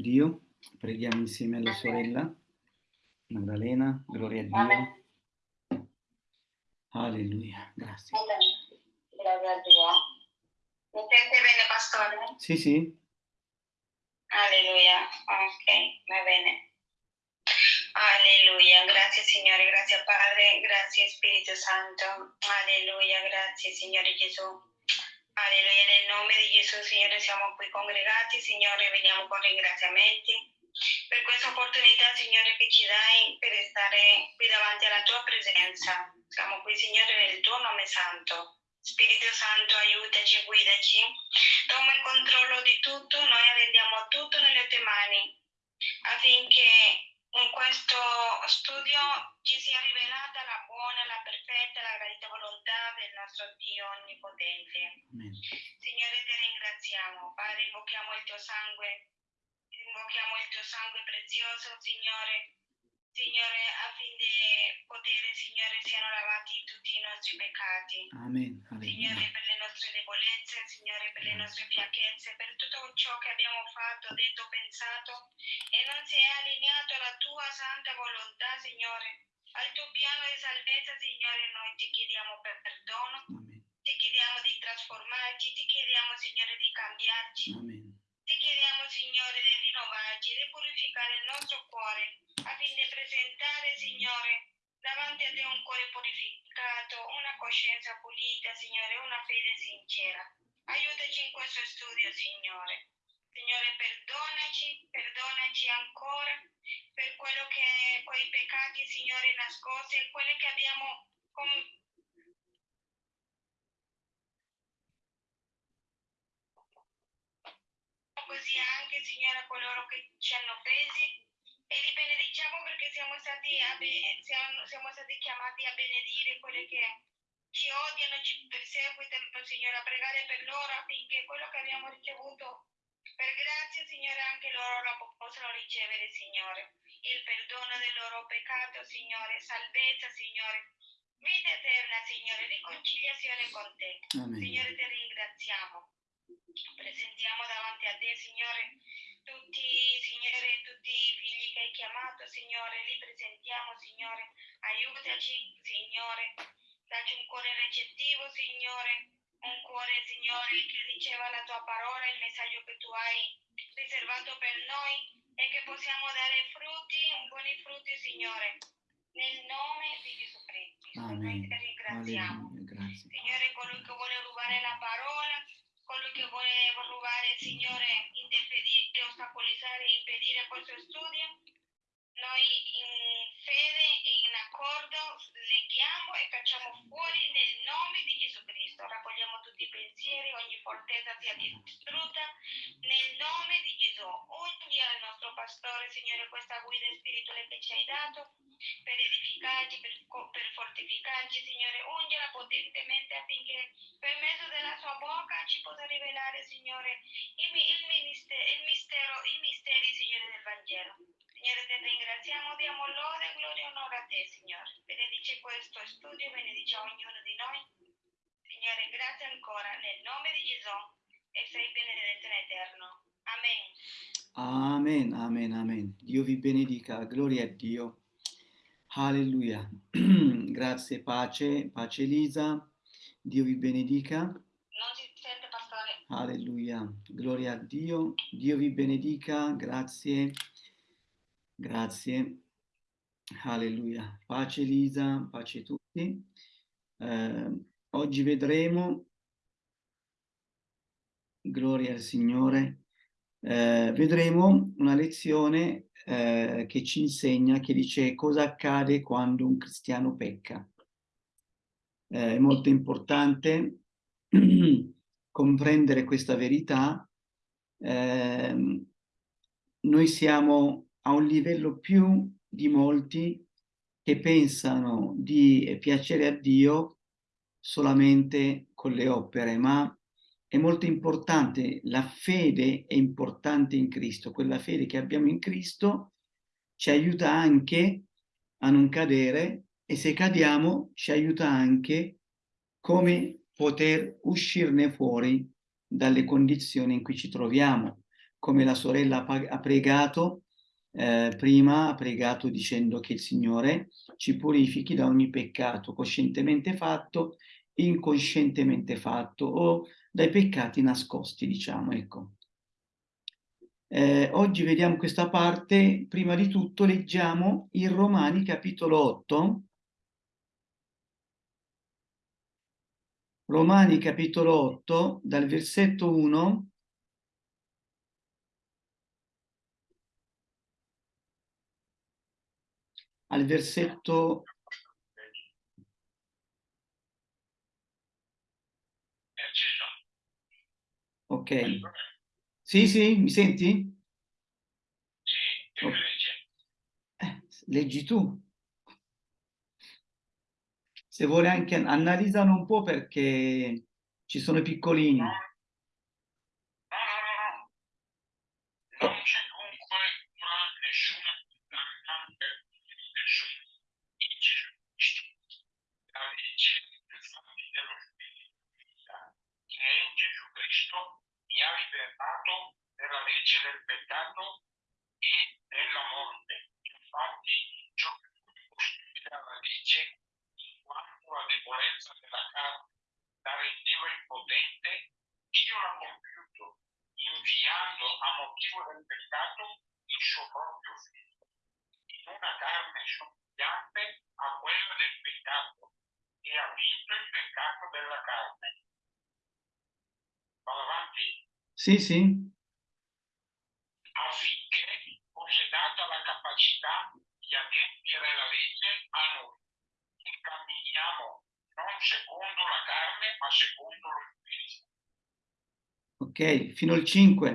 Dio. Preghiamo insieme alla sorella Maddalena, gloria a Dio. Alleluia, grazie. Gloria a Dio. Mi sente bene, pastore? Sì, sì, Alleluia. Ok, va bene. Alleluia. Grazie Signore, grazie Padre, grazie Spirito Santo. Alleluia, grazie Signore Gesù. Alleluia, nel nome di Gesù, Signore, siamo qui congregati, Signore, veniamo con ringraziamenti per questa opportunità, Signore, che ci dai per stare qui davanti alla tua presenza. Siamo qui, Signore, nel tuo nome santo. Spirito Santo, aiutaci e guidaci. Toma il controllo di tutto, noi arrendiamo tutto nelle tue mani affinché in questo studio ci sia rivelata la buona, la perfetta, la gradita volontà del nostro Dio Onnipotente. Amen. Signore, ti ringraziamo. Padre, invochiamo il tuo sangue, invochiamo il tuo sangue prezioso, Signore. Signore, affinché potere, Signore, siano lavati tutti i nostri peccati. Amen. Signore, per le nostre debolezze, Signore, per le nostre fiacchezze, per tutto ciò che abbiamo fatto, detto, pensato e non si è allineato alla tua santa volontà, Signore, al tuo piano di salvezza, Signore, noi ti chiediamo per perdono, Amen. ti chiediamo di trasformarci, ti chiediamo, Signore, di cambiarci. Amen. Ti chiediamo, Signore, di rinnovarci, di purificare il nostro cuore, affinché presentare, Signore, davanti a te un cuore purificato, una coscienza pulita, Signore, una fede sincera. Aiutaci in questo studio, Signore. Signore, perdonaci, perdonaci ancora per quello che, quei peccati, Signore, nascosti e quelli che abbiamo com- così anche, Signore, a coloro che ci hanno offesi e li benediciamo perché siamo stati, be- siamo, siamo stati chiamati a benedire quelli che ci odiano, ci perseguitano, Signore, a pregare per loro affinché quello che abbiamo ricevuto per grazia, Signore, anche loro lo possano ricevere, Signore. Il perdono del loro peccato, Signore, salvezza, Signore, vita eterna, Signore, riconciliazione con te. Amen. Signore, ti ringraziamo. Presentiamo davanti a te, Signore, tutti, Signore, tutti i figli che hai chiamato, Signore, li presentiamo, Signore. Aiutaci, Signore. Dacci un cuore recettivo, Signore. Un cuore, Signore, che riceva la tua parola, il messaggio che tu hai riservato per noi e che possiamo dare frutti, buoni frutti, Signore. Nel nome di Gesù Cristo. Noi Amen. ti ringraziamo. Alleluia, grazie. Signore, colui che vuole rubare la parola, colui che vuole rubare, Signore, interferire, ostacolizzare e impedire questo studio, noi in fede e in accordo leghiamo e cacciamo fuori nel nome di Gesù Cristo. Raccogliamo tutti i pensieri, ogni fortezza sia distrutta nel nome di Gesù. Ungi al nostro pastore, Signore, questa guida spirituale che ci hai dato per edificarci, per, per fortificarci, Signore. Ungela potentemente affinché per mezzo della sua bocca ci possa rivelare, Signore, il, il, ministero, il mistero, i misteri, Signore, del Vangelo. Signore, ti ringraziamo, diamo lode, gloria e onore a te, Signore. Benedice questo studio, benedice ognuno di noi. Signore, grazie ancora nel nome di Gesù e sei benedetto in eterno. Amen. Amen, amen, amen. Dio vi benedica, gloria a Dio. Alleluia. Grazie, pace, pace Elisa. Dio vi benedica. Non si sente, pastore? Alleluia. Gloria a Dio. Dio vi benedica. Grazie. Grazie. Alleluia. Pace Elisa, pace a tutti. Eh, oggi vedremo, gloria al Signore, eh, vedremo una lezione eh, che ci insegna, che dice cosa accade quando un cristiano pecca. Eh, è molto importante comprendere questa verità. Ehm, noi siamo a un livello più di molti che pensano di piacere a Dio solamente con le opere, ma è molto importante, la fede è importante in Cristo, quella fede che abbiamo in Cristo ci aiuta anche a non cadere e se cadiamo ci aiuta anche come poter uscirne fuori dalle condizioni in cui ci troviamo. Come la sorella ha pregato, eh, prima ha pregato dicendo che il Signore ci purifichi da ogni peccato coscientemente fatto, incoscientemente fatto o dai peccati nascosti, diciamo, ecco. Eh, oggi vediamo questa parte, prima di tutto leggiamo in Romani capitolo 8, Romani capitolo 8, dal versetto 1 al versetto Ok. Sì, sì, mi senti? Sì, oh. eh, leggi tu. Se vuole anche analizzano un po' perché ci sono i piccolini. No, no, no, no. Non c'è comunque nessuna nessun la legge infatti dello Spirito che è in Gesù Cristo mi ha liberato dalla legge del peccato e della morte. Infatti ciò che costituisce la legge quanto la debolezza della carne la rendeva impotente, Dio l'ha compiuto, inviando a motivo del peccato il suo proprio figlio, in una carne somigliante a quella del peccato, e ha vinto il peccato della carne. Vado avanti? Sì, sì. Affinché fosse data la capacità di adempiere la legge a noi camminiamo non secondo la carne, ma secondo lo Spirito. Ok, fino al 5.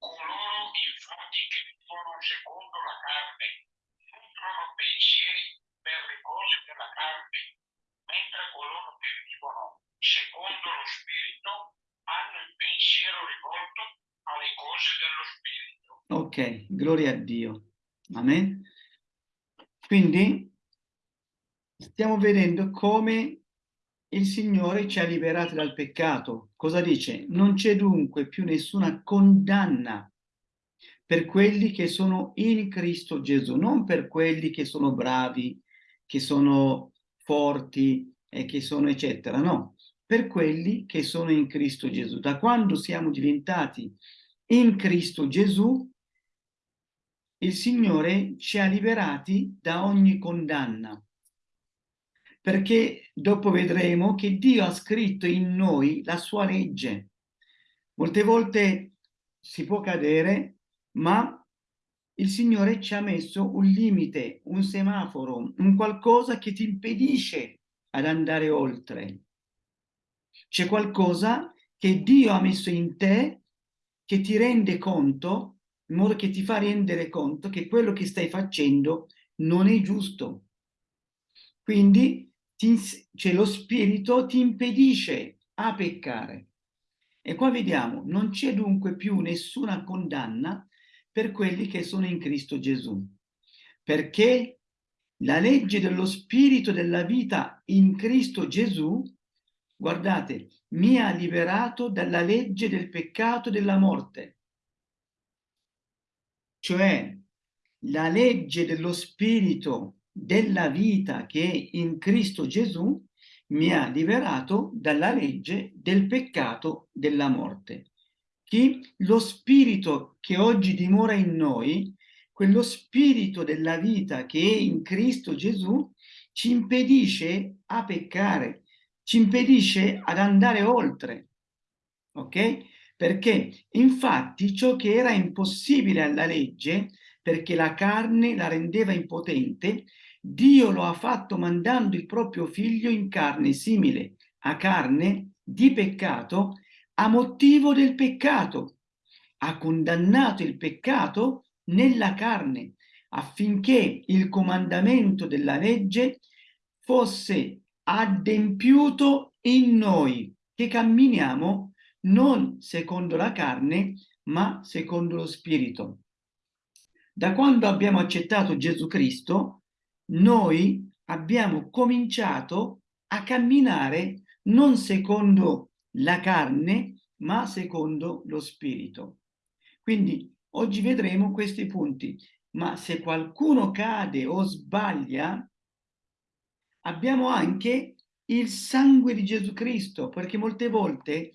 Coloro infatti che vivono secondo la carne nutrono pensieri per le cose della carne, mentre coloro che vivono secondo lo Spirito hanno il pensiero rivolto alle cose dello Spirito. Ok, gloria a Dio. Amen. Quindi stiamo vedendo come il Signore ci ha liberati dal peccato. Cosa dice? Non c'è dunque più nessuna condanna per quelli che sono in Cristo Gesù, non per quelli che sono bravi, che sono forti e che sono eccetera, no, per quelli che sono in Cristo Gesù. Da quando siamo diventati in Cristo Gesù, il Signore ci ha liberati da ogni condanna perché dopo vedremo che Dio ha scritto in noi la sua legge. Molte volte si può cadere, ma il Signore ci ha messo un limite, un semaforo, un qualcosa che ti impedisce ad andare oltre. C'è qualcosa che Dio ha messo in te che ti rende conto, in modo che ti fa rendere conto che quello che stai facendo non è giusto. Quindi ti, cioè lo spirito ti impedisce a peccare. E qua vediamo, non c'è dunque più nessuna condanna per quelli che sono in Cristo Gesù, perché la legge dello spirito della vita in Cristo Gesù, guardate, mi ha liberato dalla legge del peccato e della morte. Cioè, la legge dello spirito della vita che in Cristo Gesù mi ha liberato dalla legge del peccato della morte. Chi? Lo spirito che oggi dimora in noi, quello spirito della vita che è in Cristo Gesù, ci impedisce a peccare, ci impedisce ad andare oltre. Ok? Perché infatti ciò che era impossibile alla legge, perché la carne la rendeva impotente, Dio lo ha fatto mandando il proprio figlio in carne simile a carne di peccato a motivo del peccato. Ha condannato il peccato nella carne affinché il comandamento della legge fosse adempiuto in noi, che camminiamo non secondo la carne, ma secondo lo Spirito. Da quando abbiamo accettato Gesù Cristo, noi abbiamo cominciato a camminare non secondo la carne, ma secondo lo Spirito. Quindi oggi vedremo questi punti, ma se qualcuno cade o sbaglia, abbiamo anche il sangue di Gesù Cristo, perché molte volte,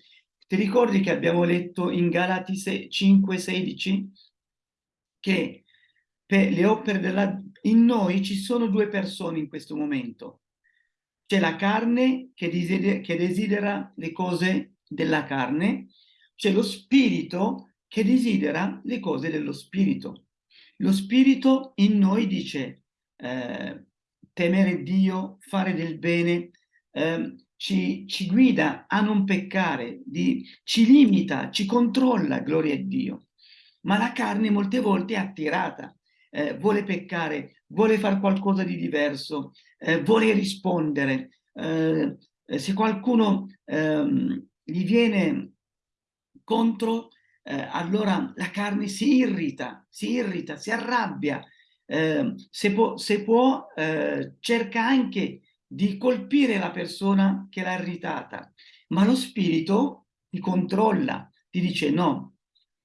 ti ricordi che abbiamo letto in Galati 5,16 che per le opere della... in noi ci sono due persone in questo momento. C'è la carne che desidera, che desidera le cose della carne, c'è lo spirito che desidera le cose dello spirito. Lo spirito in noi dice eh, temere Dio, fare del bene, eh, ci, ci, guida a non peccare, di, ci limita, ci controlla, gloria a Dio. Ma la carne molte volte è attirata, eh, vuole peccare, vuole fare qualcosa di diverso, eh, vuole rispondere. Eh, se qualcuno ehm, gli viene contro, eh, allora la carne si irrita, si irrita, si arrabbia, eh, se può, se può eh, cerca anche di colpire la persona che l'ha irritata, ma lo spirito ti controlla, ti dice no,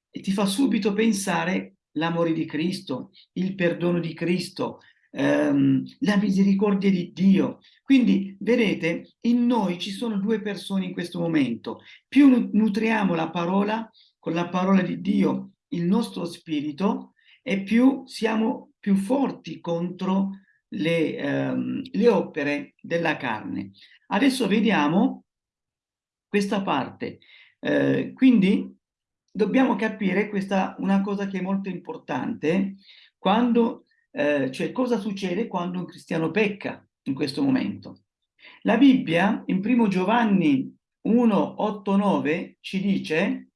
e ti fa subito pensare l'amore di Cristo, il perdono di Cristo, ehm, la misericordia di Dio. Quindi, vedete, in noi ci sono due persone in questo momento. Più nutriamo la parola, con la parola di Dio, il nostro spirito, e più siamo più forti contro le, ehm, le opere della carne. Adesso vediamo questa parte. Eh, quindi dobbiamo capire questa una cosa che è molto importante quando eh, cioè cosa succede quando un cristiano pecca in questo momento. La Bibbia in primo Giovanni 1, 8, 9 ci dice,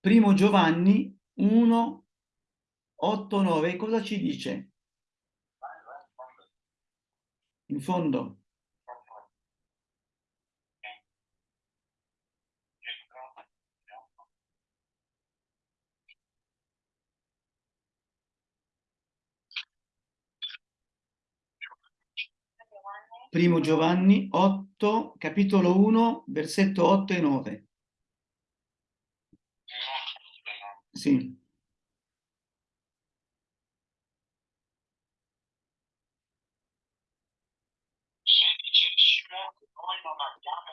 primo Giovanni 1, 8, 9, cosa ci dice? In fondo. Primo Giovanni 8, capitolo 1, versetto 8 e 9. Sì. Se dicessimo che noi non abbiamo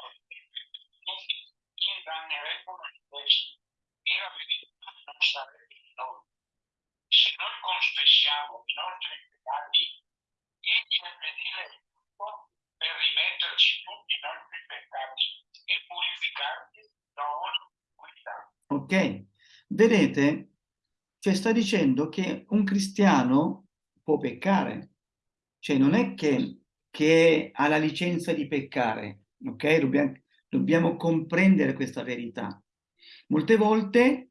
indanneremmo noi stessi e la verità non sarebbe in noi. Se noi confessiamo i nostri peccati, egli è fedele per rimetterci tutti i nostri peccati e purificarci da ogni iniquità. Ok, vedete, cioè sta dicendo che un cristiano può peccare, cioè non è che, che ha la licenza di peccare, ok? Dobbiamo, dobbiamo comprendere questa verità. Molte volte,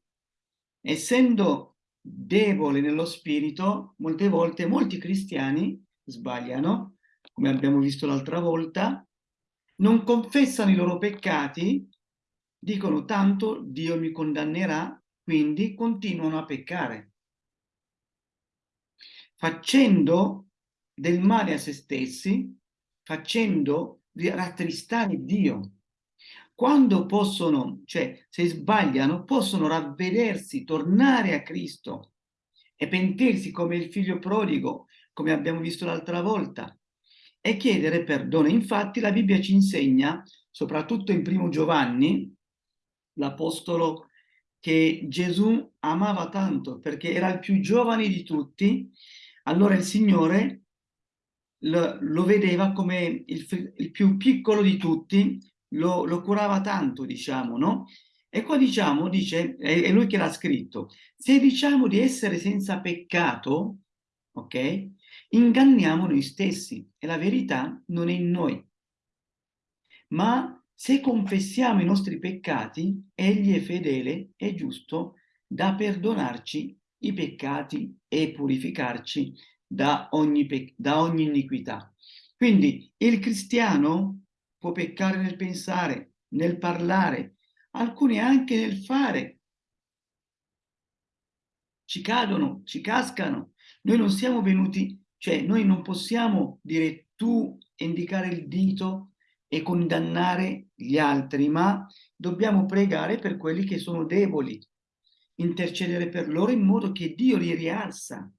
essendo debole nello spirito, molte volte molti cristiani sbagliano, come abbiamo visto l'altra volta, non confessano i loro peccati, dicono tanto Dio mi condannerà, quindi continuano a peccare, facendo del male a se stessi, facendo rattristare Dio. Quando possono, cioè se sbagliano, possono ravvedersi, tornare a Cristo e pentirsi come il figlio prodigo, come abbiamo visto l'altra volta, e chiedere perdono. Infatti la Bibbia ci insegna, soprattutto in primo Giovanni, l'apostolo che Gesù amava tanto perché era il più giovane di tutti, allora il Signore lo, lo vedeva come il, il, più piccolo di tutti, lo, lo, curava tanto, diciamo, no? E qua diciamo, dice, è, lui che l'ha scritto, se diciamo di essere senza peccato, ok? Inganniamo noi stessi e la verità non è in noi. Ma se confessiamo i nostri peccati, egli è fedele e giusto da perdonarci i peccati e purificarci da ogni, da ogni iniquità. Quindi il cristiano può peccare nel pensare, nel parlare, alcuni anche nel fare. Ci cadono, ci cascano. Noi non siamo venuti, cioè noi non possiamo dire tu indicare il dito e condannare gli altri, ma dobbiamo pregare per quelli che sono deboli, intercedere per loro in modo che Dio li rialza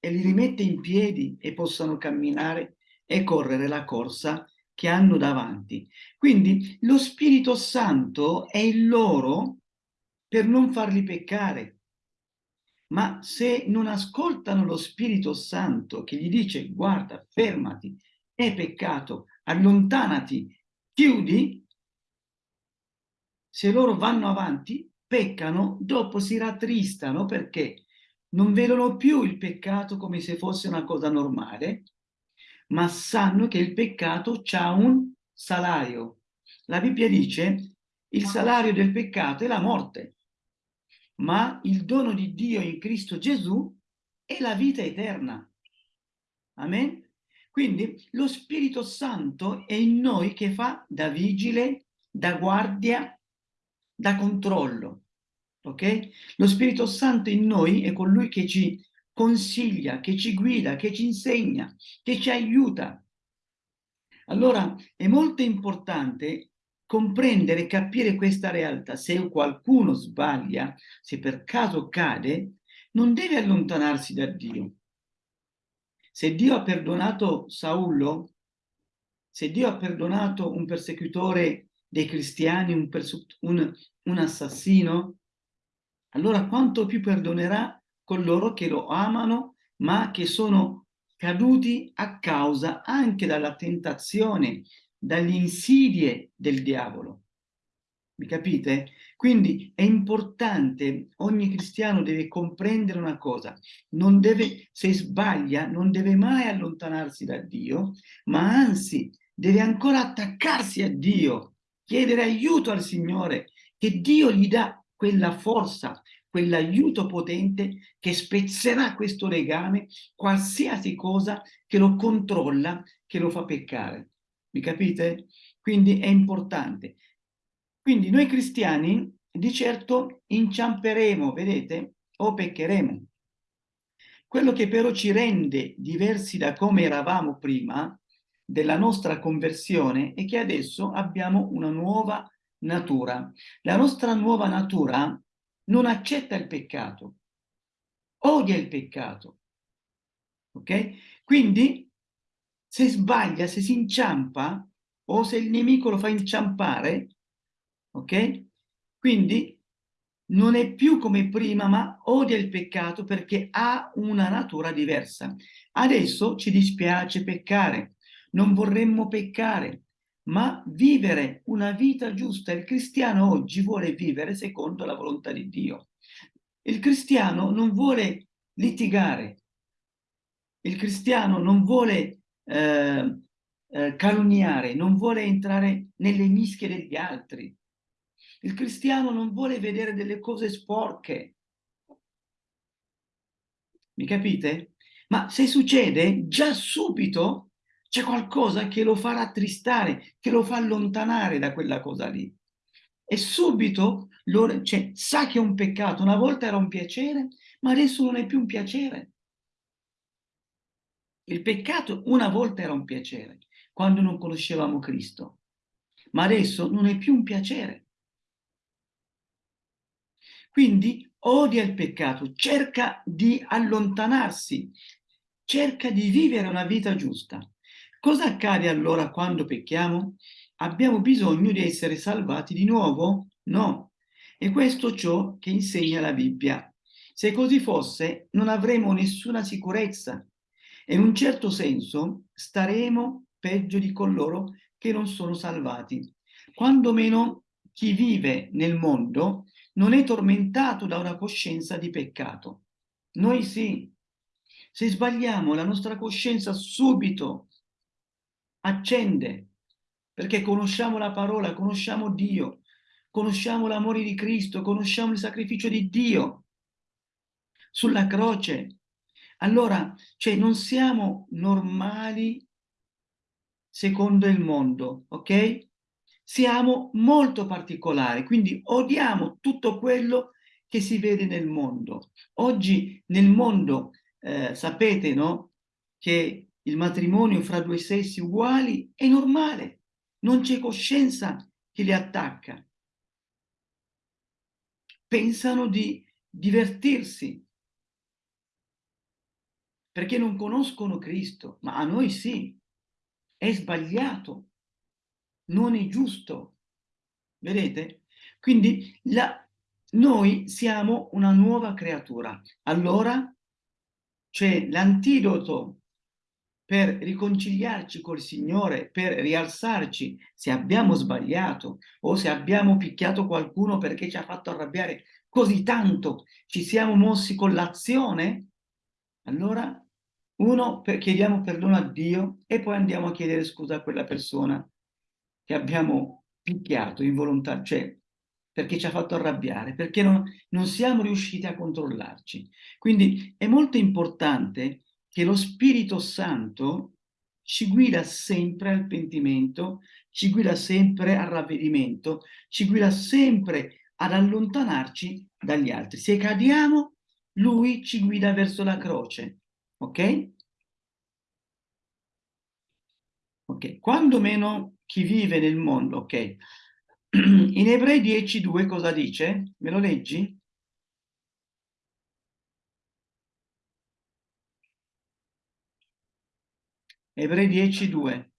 e li rimette in piedi e possano camminare e correre la corsa che hanno davanti. Quindi lo Spirito Santo è il loro per non farli peccare. Ma se non ascoltano lo Spirito Santo che gli dice guarda, fermati, è peccato, allontanati, chiudi, se loro vanno avanti, peccano, dopo si rattristano perché non vedono più il peccato come se fosse una cosa normale, ma sanno che il peccato ha un salario. La Bibbia dice il salario del peccato è la morte, ma il dono di Dio in Cristo Gesù è la vita eterna. Amen? Quindi lo Spirito Santo è in noi che fa da vigile, da guardia, da controllo. Ok? Lo Spirito Santo in noi è colui che ci consiglia, che ci guida, che ci insegna, che ci aiuta. Allora è molto importante comprendere e capire questa realtà. Se qualcuno sbaglia, se per caso cade, non deve allontanarsi da Dio. Se Dio ha perdonato Saullo, se Dio ha perdonato un persecutore dei cristiani, un, un, un assassino, allora quanto più perdonerà coloro che lo amano, ma che sono caduti a causa anche dalla tentazione, dalle insidie del diavolo. Mi capite? Quindi è importante, ogni cristiano deve comprendere una cosa, non deve, se sbaglia, non deve mai allontanarsi da Dio, ma anzi deve ancora attaccarsi a Dio, chiedere aiuto al Signore, che Dio gli dà quella forza, quell'aiuto potente che spezzerà questo legame, qualsiasi cosa che lo controlla, che lo fa peccare. Mi capite? Quindi è importante. Quindi noi cristiani di certo inciamperemo, vedete, o peccheremo. Quello che però ci rende diversi da come eravamo prima della nostra conversione è che adesso abbiamo una nuova natura. La nostra nuova natura non accetta il peccato, odia il peccato. Ok? Quindi se sbaglia, se si inciampa o se il nemico lo fa inciampare, ok? Quindi non è più come prima, ma odia il peccato perché ha una natura diversa. Adesso ci dispiace peccare, non vorremmo peccare, ma vivere una vita giusta. Il cristiano oggi vuole vivere secondo la volontà di Dio. Il cristiano non vuole litigare, il cristiano non vuole eh, eh, calunniare, non vuole entrare nelle mischie degli altri. Il cristiano non vuole vedere delle cose sporche. Mi capite? Ma se succede, già subito c'è qualcosa che lo fa rattristare, che lo fa allontanare da quella cosa lì. E subito lo, cioè, sa che è un peccato. Una volta era un piacere, ma adesso non è più un piacere. Il peccato una volta era un piacere, quando non conoscevamo Cristo, ma adesso non è più un piacere. Quindi odia il peccato, cerca di allontanarsi, cerca di vivere una vita giusta. Cosa accade allora quando pecchiamo? Abbiamo bisogno di essere salvati di nuovo? No. E questo ciò che insegna la Bibbia. Se così fosse, non avremo nessuna sicurezza e in un certo senso staremo peggio di coloro che non sono salvati. Quando meno chi vive nel mondo non è tormentato da una coscienza di peccato. Noi sì. Se sbagliamo, la nostra coscienza subito accende, perché conosciamo la parola, conosciamo Dio, conosciamo l'amore di Cristo, conosciamo il sacrificio di Dio. sulla croce. Allora, cioè, non siamo normali secondo il mondo, ok? Siamo molto particolari, quindi odiamo tutto quello che si vede nel mondo. Oggi nel mondo, eh, sapete, no? Che il matrimonio fra due sessi uguali è normale, non c'è coscienza che li attacca. Pensano di divertirsi, perché non conoscono Cristo, ma a noi sì, è sbagliato, non è giusto. Vedete? Quindi la, noi siamo una nuova creatura. Allora c'è l'antidoto per riconciliarci col Signore, per rialzarci se abbiamo sbagliato o se abbiamo picchiato qualcuno perché ci ha fatto arrabbiare così tanto, ci siamo mossi con l'azione, allora uno, per, chiediamo perdono a Dio e poi andiamo a chiedere scusa a quella persona che abbiamo picchiato involontariamente, cioè perché ci ha fatto arrabbiare, perché non, non siamo riusciti a controllarci. Quindi è molto importante che lo Spirito Santo ci guida sempre al pentimento, ci guida sempre al ravvedimento, ci guida sempre ad allontanarci dagli altri. Se cadiamo, lui ci guida verso la croce, ok? Ok, quando meno chi vive nel mondo, ok? In Ebrei 10.2 cosa dice? Me lo leggi? Ebrei 10.2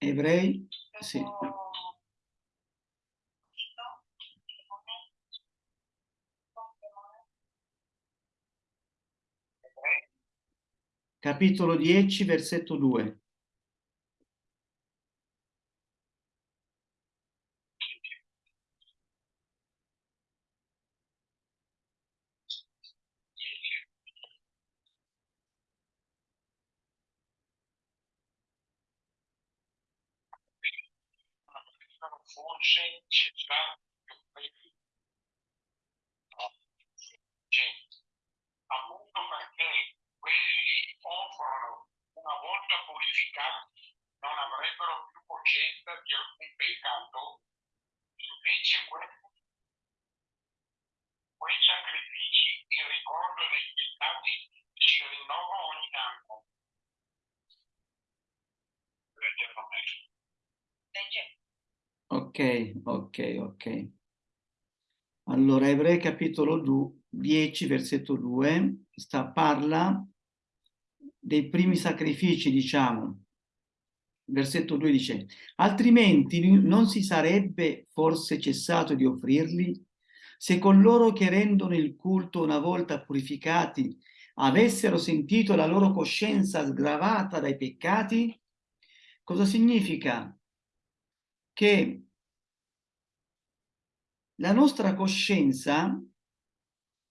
Ebrei, sì. Capitolo 10, versetto 2. forse gente, appunto perché quelli offrono una volta purificati non avrebbero più coscienza di alcun peccato, invece quei, quei sacrifici in ricordo dei peccati si rinnovano ogni anno. Leggerlo meglio. Legge. Ok, ok. Allora, Ebrei capitolo 2, 10, versetto 2, sta, parla dei primi sacrifici, diciamo. Versetto 2 dice, altrimenti non si sarebbe forse cessato di offrirli? Se coloro che rendono il culto una volta purificati avessero sentito la loro coscienza sgravata dai peccati? Cosa significa? che la nostra coscienza,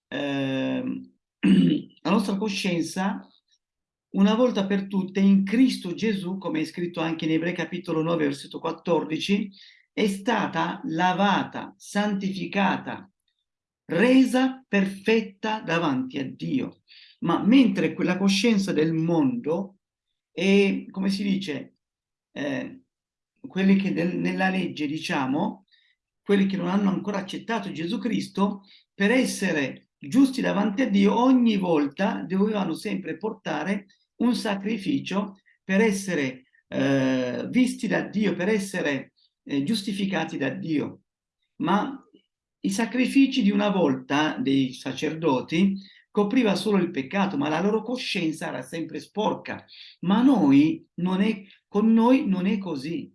eh, la nostra coscienza, una volta per tutte in Cristo Gesù, come è scritto anche in Ebrei capitolo 9, versetto 14, è stata lavata, santificata, resa perfetta davanti a Dio. Ma mentre quella coscienza del mondo è, come si dice, eh, quelli che nel, nella legge, diciamo, quelli che non hanno ancora accettato Gesù Cristo, per essere giusti davanti a Dio, ogni volta dovevano sempre portare un sacrificio per essere eh, visti da Dio, per essere eh, giustificati da Dio. Ma i sacrifici di una volta dei sacerdoti copriva solo il peccato, ma la loro coscienza era sempre sporca. Ma noi non è, con noi non è così.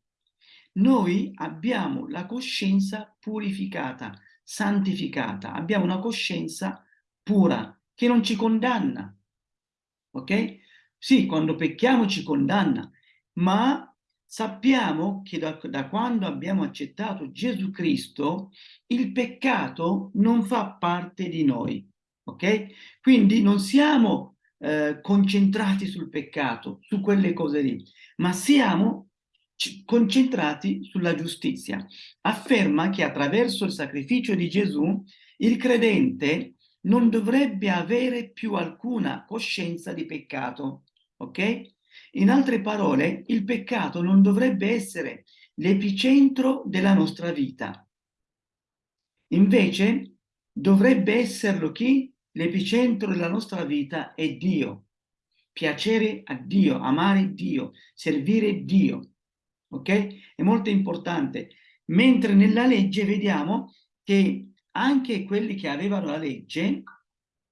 Noi abbiamo la coscienza purificata, santificata, abbiamo una coscienza pura che non ci condanna. Ok? Sì, quando pecchiamo ci condanna, ma sappiamo che da, da quando abbiamo accettato Gesù Cristo, il peccato non fa parte di noi, ok? Quindi non siamo eh, concentrati sul peccato, su quelle cose lì, ma siamo concentrati sulla giustizia. Afferma che attraverso il sacrificio di Gesù il credente non dovrebbe avere più alcuna coscienza di peccato, ok? In altre parole, il peccato non dovrebbe essere l'epicentro della nostra vita. Invece, dovrebbe esserlo chi? L'epicentro della nostra vita è Dio. Piacere a Dio, amare Dio, servire Dio. Ok? È molto importante. Mentre nella legge vediamo che anche quelli che avevano la legge,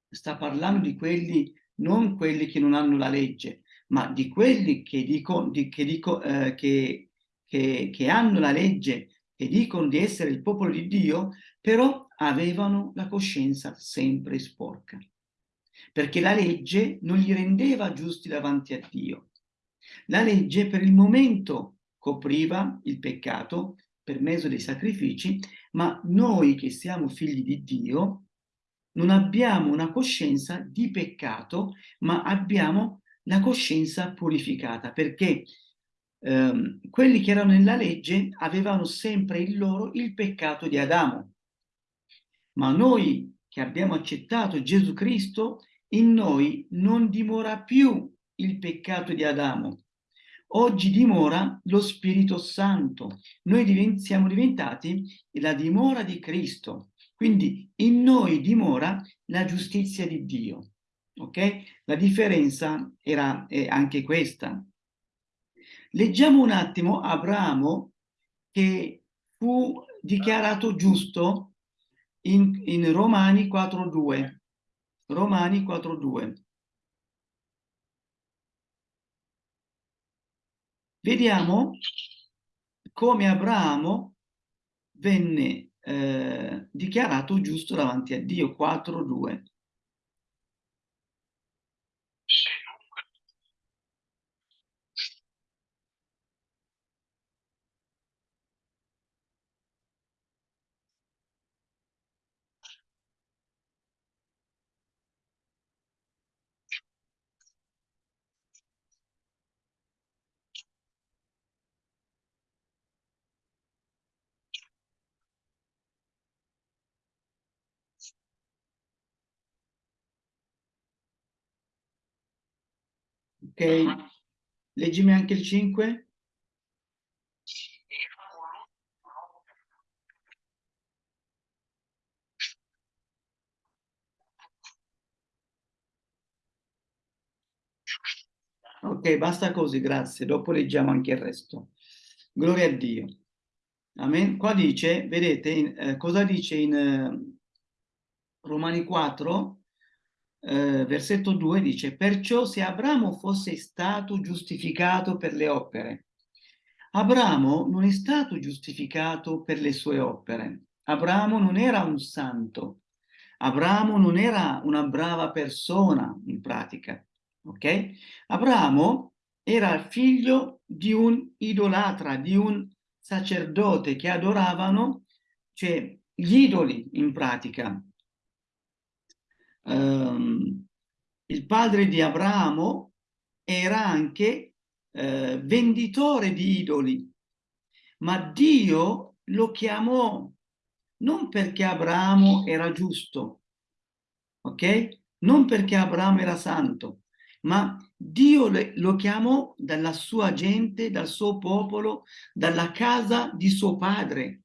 sta parlando di quelli, non quelli che non hanno la legge, ma di quelli che, dico, di, che, dico, eh, che, che, che hanno la legge e dicono di essere il popolo di Dio, però avevano la coscienza sempre sporca, perché la legge non li rendeva giusti davanti a Dio. La legge per il momento copriva il peccato per mezzo dei sacrifici, ma noi che siamo figli di Dio non abbiamo una coscienza di peccato, ma abbiamo la coscienza purificata, perché ehm, quelli che erano nella legge avevano sempre in loro il peccato di Adamo. Ma noi che abbiamo accettato Gesù Cristo, in noi non dimora più il peccato di Adamo. Oggi dimora lo Spirito Santo. Noi siamo diventati la dimora di Cristo. Quindi in noi dimora la giustizia di Dio. Ok? La differenza era anche questa. Leggiamo un attimo Abramo che fu dichiarato giusto in, in Romani 4.2. Romani 4.2. Vediamo come Abramo venne eh, dichiarato giusto davanti a Dio, 4.2. Leggimi anche il 5. Ok, basta così, grazie. Dopo leggiamo anche il resto. Gloria a Dio. Amen. Qua dice, vedete, in, eh, cosa dice in eh, Romani 4? Eh, versetto 2 dice, perciò se Abramo fosse stato giustificato per le opere, Abramo non è stato giustificato per le sue opere. Abramo non era un santo. Abramo non era una brava persona in pratica. Ok? Abramo era figlio di un idolatra, di un sacerdote che adoravano, cioè gli idoli in pratica ehm, il padre di Abramo era anche eh, venditore di idoli, ma Dio lo chiamò non perché Abramo era giusto, ok? Non perché Abramo era santo, ma Dio lo chiamò dalla sua gente, dal suo popolo, dalla casa di suo padre.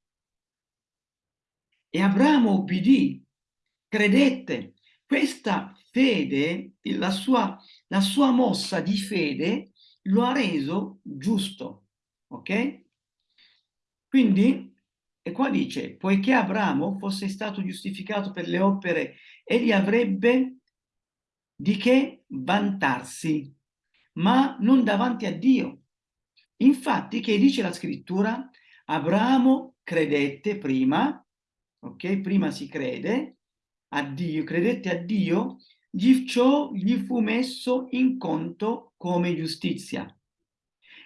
E Abramo obbedì, credette, questa fede, la sua, la sua mossa di fede lo ha reso giusto, ok? Quindi, e qua dice, poiché Abramo fosse stato giustificato per le opere, egli avrebbe di che vantarsi, ma non davanti a Dio. Infatti, che dice la scrittura? Abramo credette prima, ok? Prima si crede, a Dio, credette a Dio, gli, ciò gli fu messo in conto come giustizia.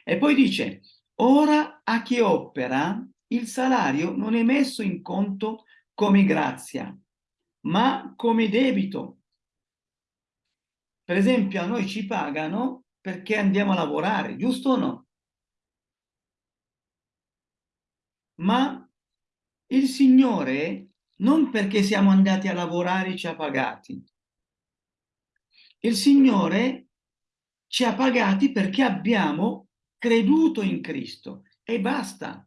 E poi dice, Ora a chi opera il salario non è messo in conto come grazia, ma come debito. Per esempio, a noi ci pagano perché andiamo a lavorare, giusto o no? Ma il Signore non perché siamo andati a lavorare ci ha pagati. Il Signore ci ha pagati perché abbiamo creduto in Cristo e basta.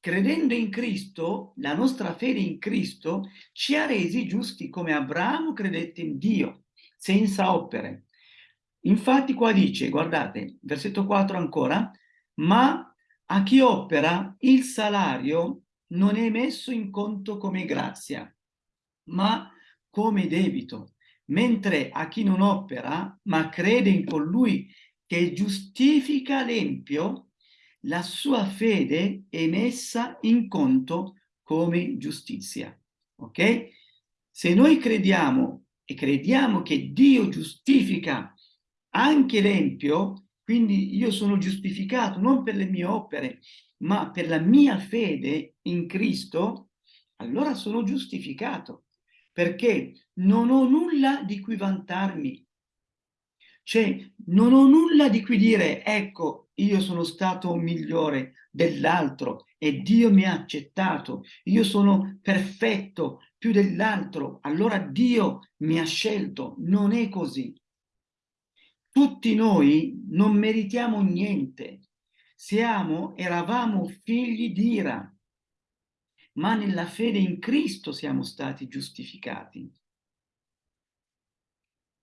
Credendo in Cristo, la nostra fede in Cristo ci ha resi giusti come Abramo credette in Dio, senza opere. Infatti qua dice, guardate, versetto 4 ancora, ma a chi opera il salario non è messo in conto come grazia, ma come debito, mentre a chi non opera, ma crede in colui che giustifica l'empio, la sua fede è messa in conto come giustizia. Ok? Se noi crediamo e crediamo che Dio giustifica anche l'empio, quindi io sono giustificato non per le mie opere, ma per la mia fede in Cristo, allora sono giustificato, perché non ho nulla di cui vantarmi. Cioè, non ho nulla di cui dire, ecco, io sono stato migliore dell'altro e Dio mi ha accettato, io sono perfetto più dell'altro, allora Dio mi ha scelto. Non è così. Tutti noi non meritiamo niente, siamo, eravamo figli di ira, ma nella fede in Cristo siamo stati giustificati.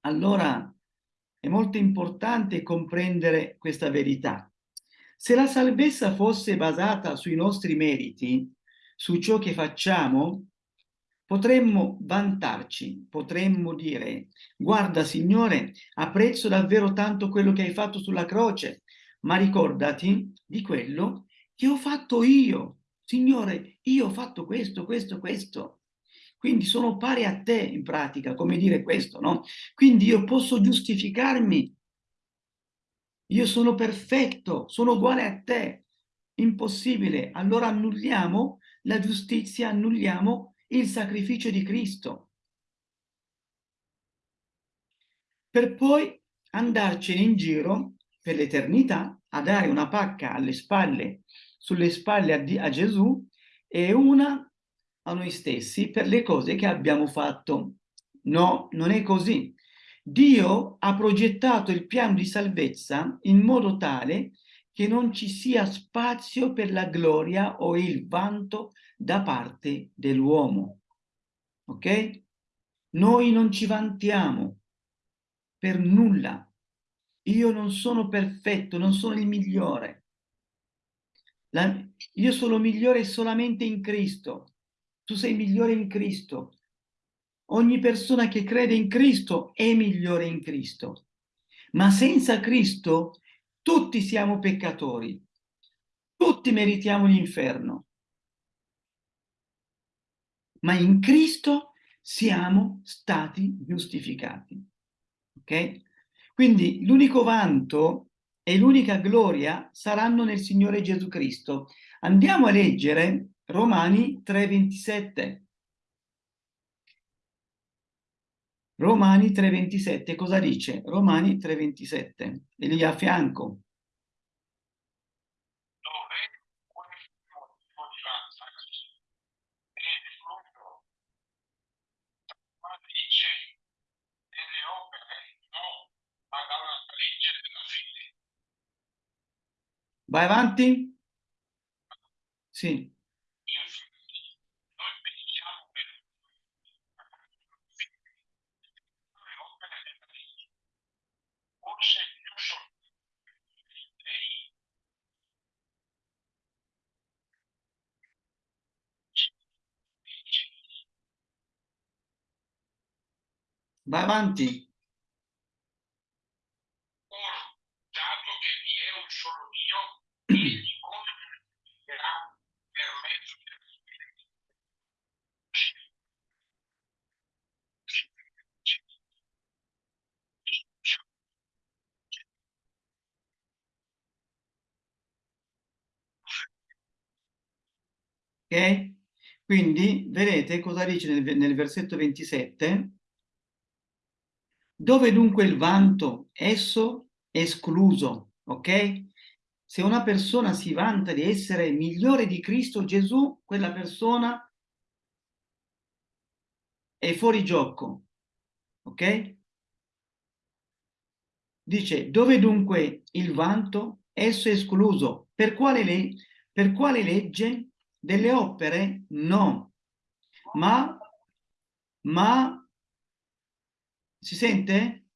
Allora è molto importante comprendere questa verità. Se la salvezza fosse basata sui nostri meriti, su ciò che facciamo, potremmo vantarci, potremmo dire, guarda Signore, apprezzo davvero tanto quello che hai fatto sulla croce, ma ricordati di quello che ho fatto io. Signore, io ho fatto questo, questo, questo. Quindi sono pari a te in pratica, come dire questo, no? Quindi io posso giustificarmi. Io sono perfetto, sono uguale a te. Impossibile. Allora annulliamo la giustizia, annulliamo il sacrificio di Cristo. Per poi andarcene in giro per l'eternità a dare una pacca alle spalle, sulle spalle a, a Gesù e una a noi stessi per le cose che abbiamo fatto. No, non è così. Dio ha progettato il piano di salvezza in modo tale che non ci sia spazio per la gloria o il vanto da parte dell'uomo. Ok? Noi non ci vantiamo per nulla. Io non sono perfetto, non sono il migliore. La, io sono migliore solamente in Cristo. Tu sei migliore in Cristo. Ogni persona che crede in Cristo è migliore in Cristo. Ma senza Cristo tutti siamo peccatori. Tutti meritiamo l'inferno. Ma in Cristo siamo stati giustificati. Ok? Quindi l'unico vanto e l'unica gloria saranno nel Signore Gesù Cristo. Andiamo a leggere Romani 3,27. Romani 3,27, cosa dice? Romani 3,27, e lì a fianco. Dove questo motivo di vantarsi è frutto, ma dice, delle opere, no, ma dalla legge della fede. Vai avanti? Sì. Infatti, noi pensiamo che le opere della legge, forse più sono dei Vai avanti. Ora, dato che vi è un solo Dio, egli comunicherà per mezzo del Spirito. Ok? Quindi vedete cosa dice nel, nel versetto 27? Dove dunque il vanto? Esso è escluso, ok? Se una persona si vanta di essere migliore di Cristo Gesù, quella persona è fuori gioco, ok? Dice, dove dunque il vanto? Esso è escluso. Per quale, le per quale legge? Delle opere? No. Ma, ma, si sente?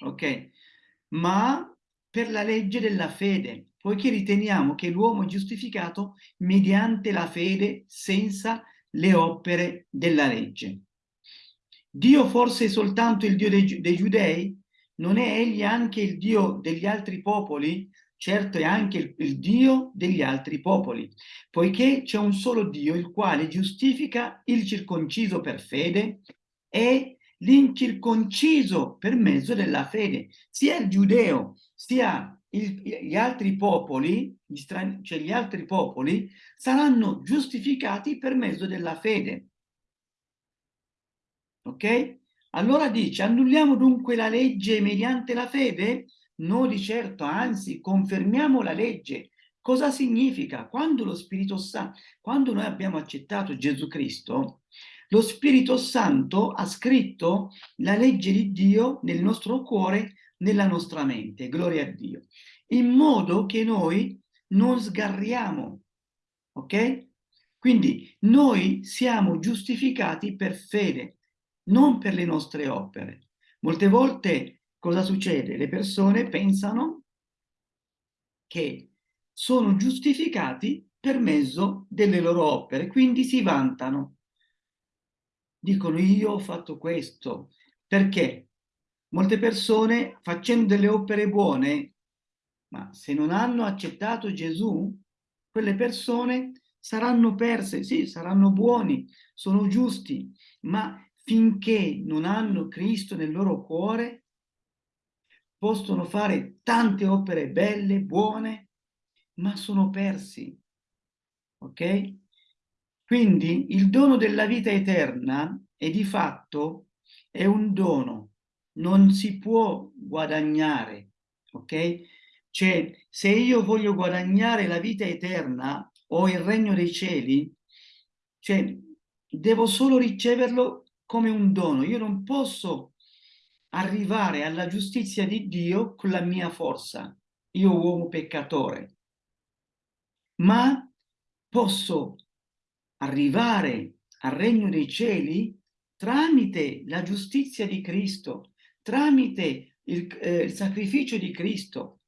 Ok. Ma per la legge della fede, poiché riteniamo che l'uomo è giustificato mediante la fede senza le opere della legge. Dio forse è soltanto il Dio dei, dei giudei? Non è egli anche il Dio degli altri popoli? Certo è anche il, il Dio degli altri popoli, poiché c'è un solo Dio il quale giustifica il circonciso per fede e l'incirconciso per mezzo della fede, sia il giudeo sia il, gli altri popoli, gli, strani, cioè gli altri popoli, saranno giustificati per mezzo della fede. Ok? Allora dice, annulliamo dunque la legge mediante la fede? No, di certo, anzi, confermiamo la legge. Cosa significa? Quando lo Spirito Santo, quando noi abbiamo accettato Gesù Cristo, lo Spirito Santo ha scritto la legge di Dio nel nostro cuore, nella nostra mente, gloria a Dio, in modo che noi non sgarriamo, ok? Quindi noi siamo giustificati per fede, non per le nostre opere. Molte volte cosa succede? Le persone pensano che sono giustificati per mezzo delle loro opere, quindi si vantano. Dicono io ho fatto questo. Perché? Molte persone facendo delle opere buone, ma se non hanno accettato Gesù, quelle persone saranno perse, sì, saranno buoni, sono giusti, ma finché non hanno Cristo nel loro cuore, possono fare tante opere belle, buone, ma sono persi. Ok? Quindi il dono della vita eterna è di fatto è un dono, non si può guadagnare, ok? Cioè, se io voglio guadagnare la vita eterna o il regno dei cieli, cioè, devo solo riceverlo come un dono. Io non posso arrivare alla giustizia di Dio con la mia forza, io uomo peccatore, ma posso arrivare al regno dei cieli tramite la giustizia di Cristo, tramite il, eh, il sacrificio di Cristo.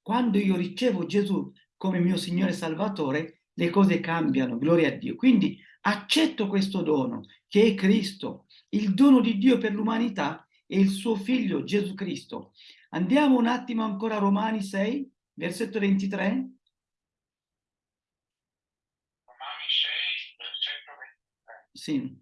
Quando io ricevo Gesù come mio Signore Salvatore, le cose cambiano, gloria a Dio. Quindi accetto questo dono, che è Cristo, il dono di Dio per l'umanità e il suo Figlio Gesù Cristo. Andiamo un attimo ancora a Romani 6, versetto 23. Romani 6, versetto 23. Sì.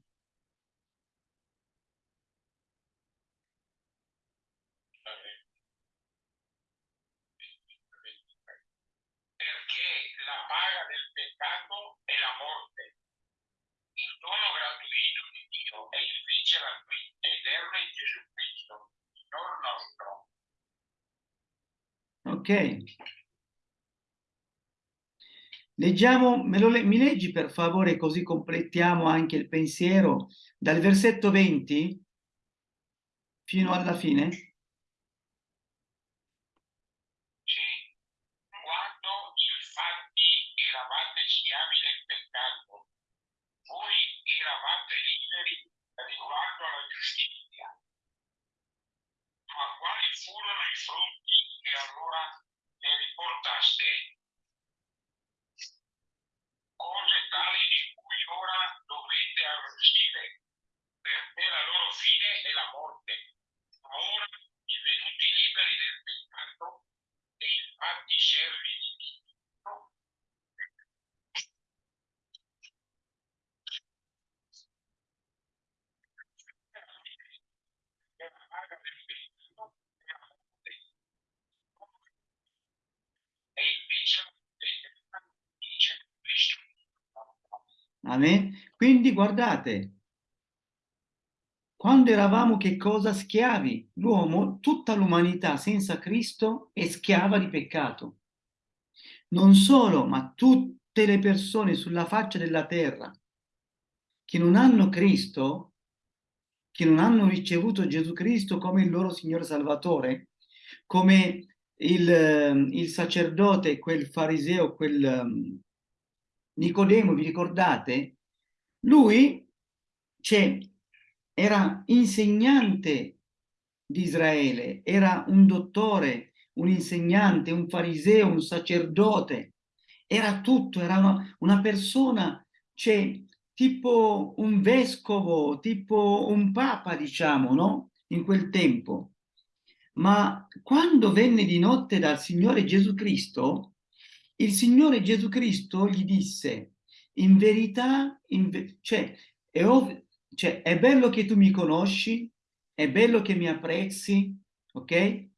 Perché la paga del peccato è la morte. Il dono gratuito di Dio è invece la eterna in Gesù Signor nostro. Ok. Leggiamo, me lo, mi leggi per favore così completiamo anche il pensiero dal versetto 20 fino alla fine? Sì. Quando infatti eravate schiavi del peccato, voi eravate liberi riguardo alla giustizia. Ma quali furono i frutti che allora ne riportaste? Cose tali di cui ora dovete arrossire, perché la loro fine è la morte. Ma ora, divenuti liberi del peccato e infatti servi di Dio, la paga del peccato è la morte. E invece la vita eterna in Amen? Quindi guardate, quando eravamo che cosa? Schiavi. L'uomo, tutta l'umanità senza Cristo è schiava di peccato. Non solo, ma tutte le persone sulla faccia della terra che non hanno Cristo, che non hanno ricevuto Gesù Cristo come il loro Signore Salvatore, come il, il sacerdote, quel fariseo, quel um, Nicodemo, vi ricordate? Lui cioè, era insegnante di Israele, era un dottore, un insegnante, un fariseo, un sacerdote, era tutto, era una, una persona, cioè, tipo un vescovo, tipo un papa, diciamo, no? In quel tempo. Ma quando venne di notte dal Signore Gesù Cristo, il Signore Gesù Cristo gli disse, in verità, in ve cioè, è, cioè, è bello che tu mi conosci, è bello che mi apprezzi, ok?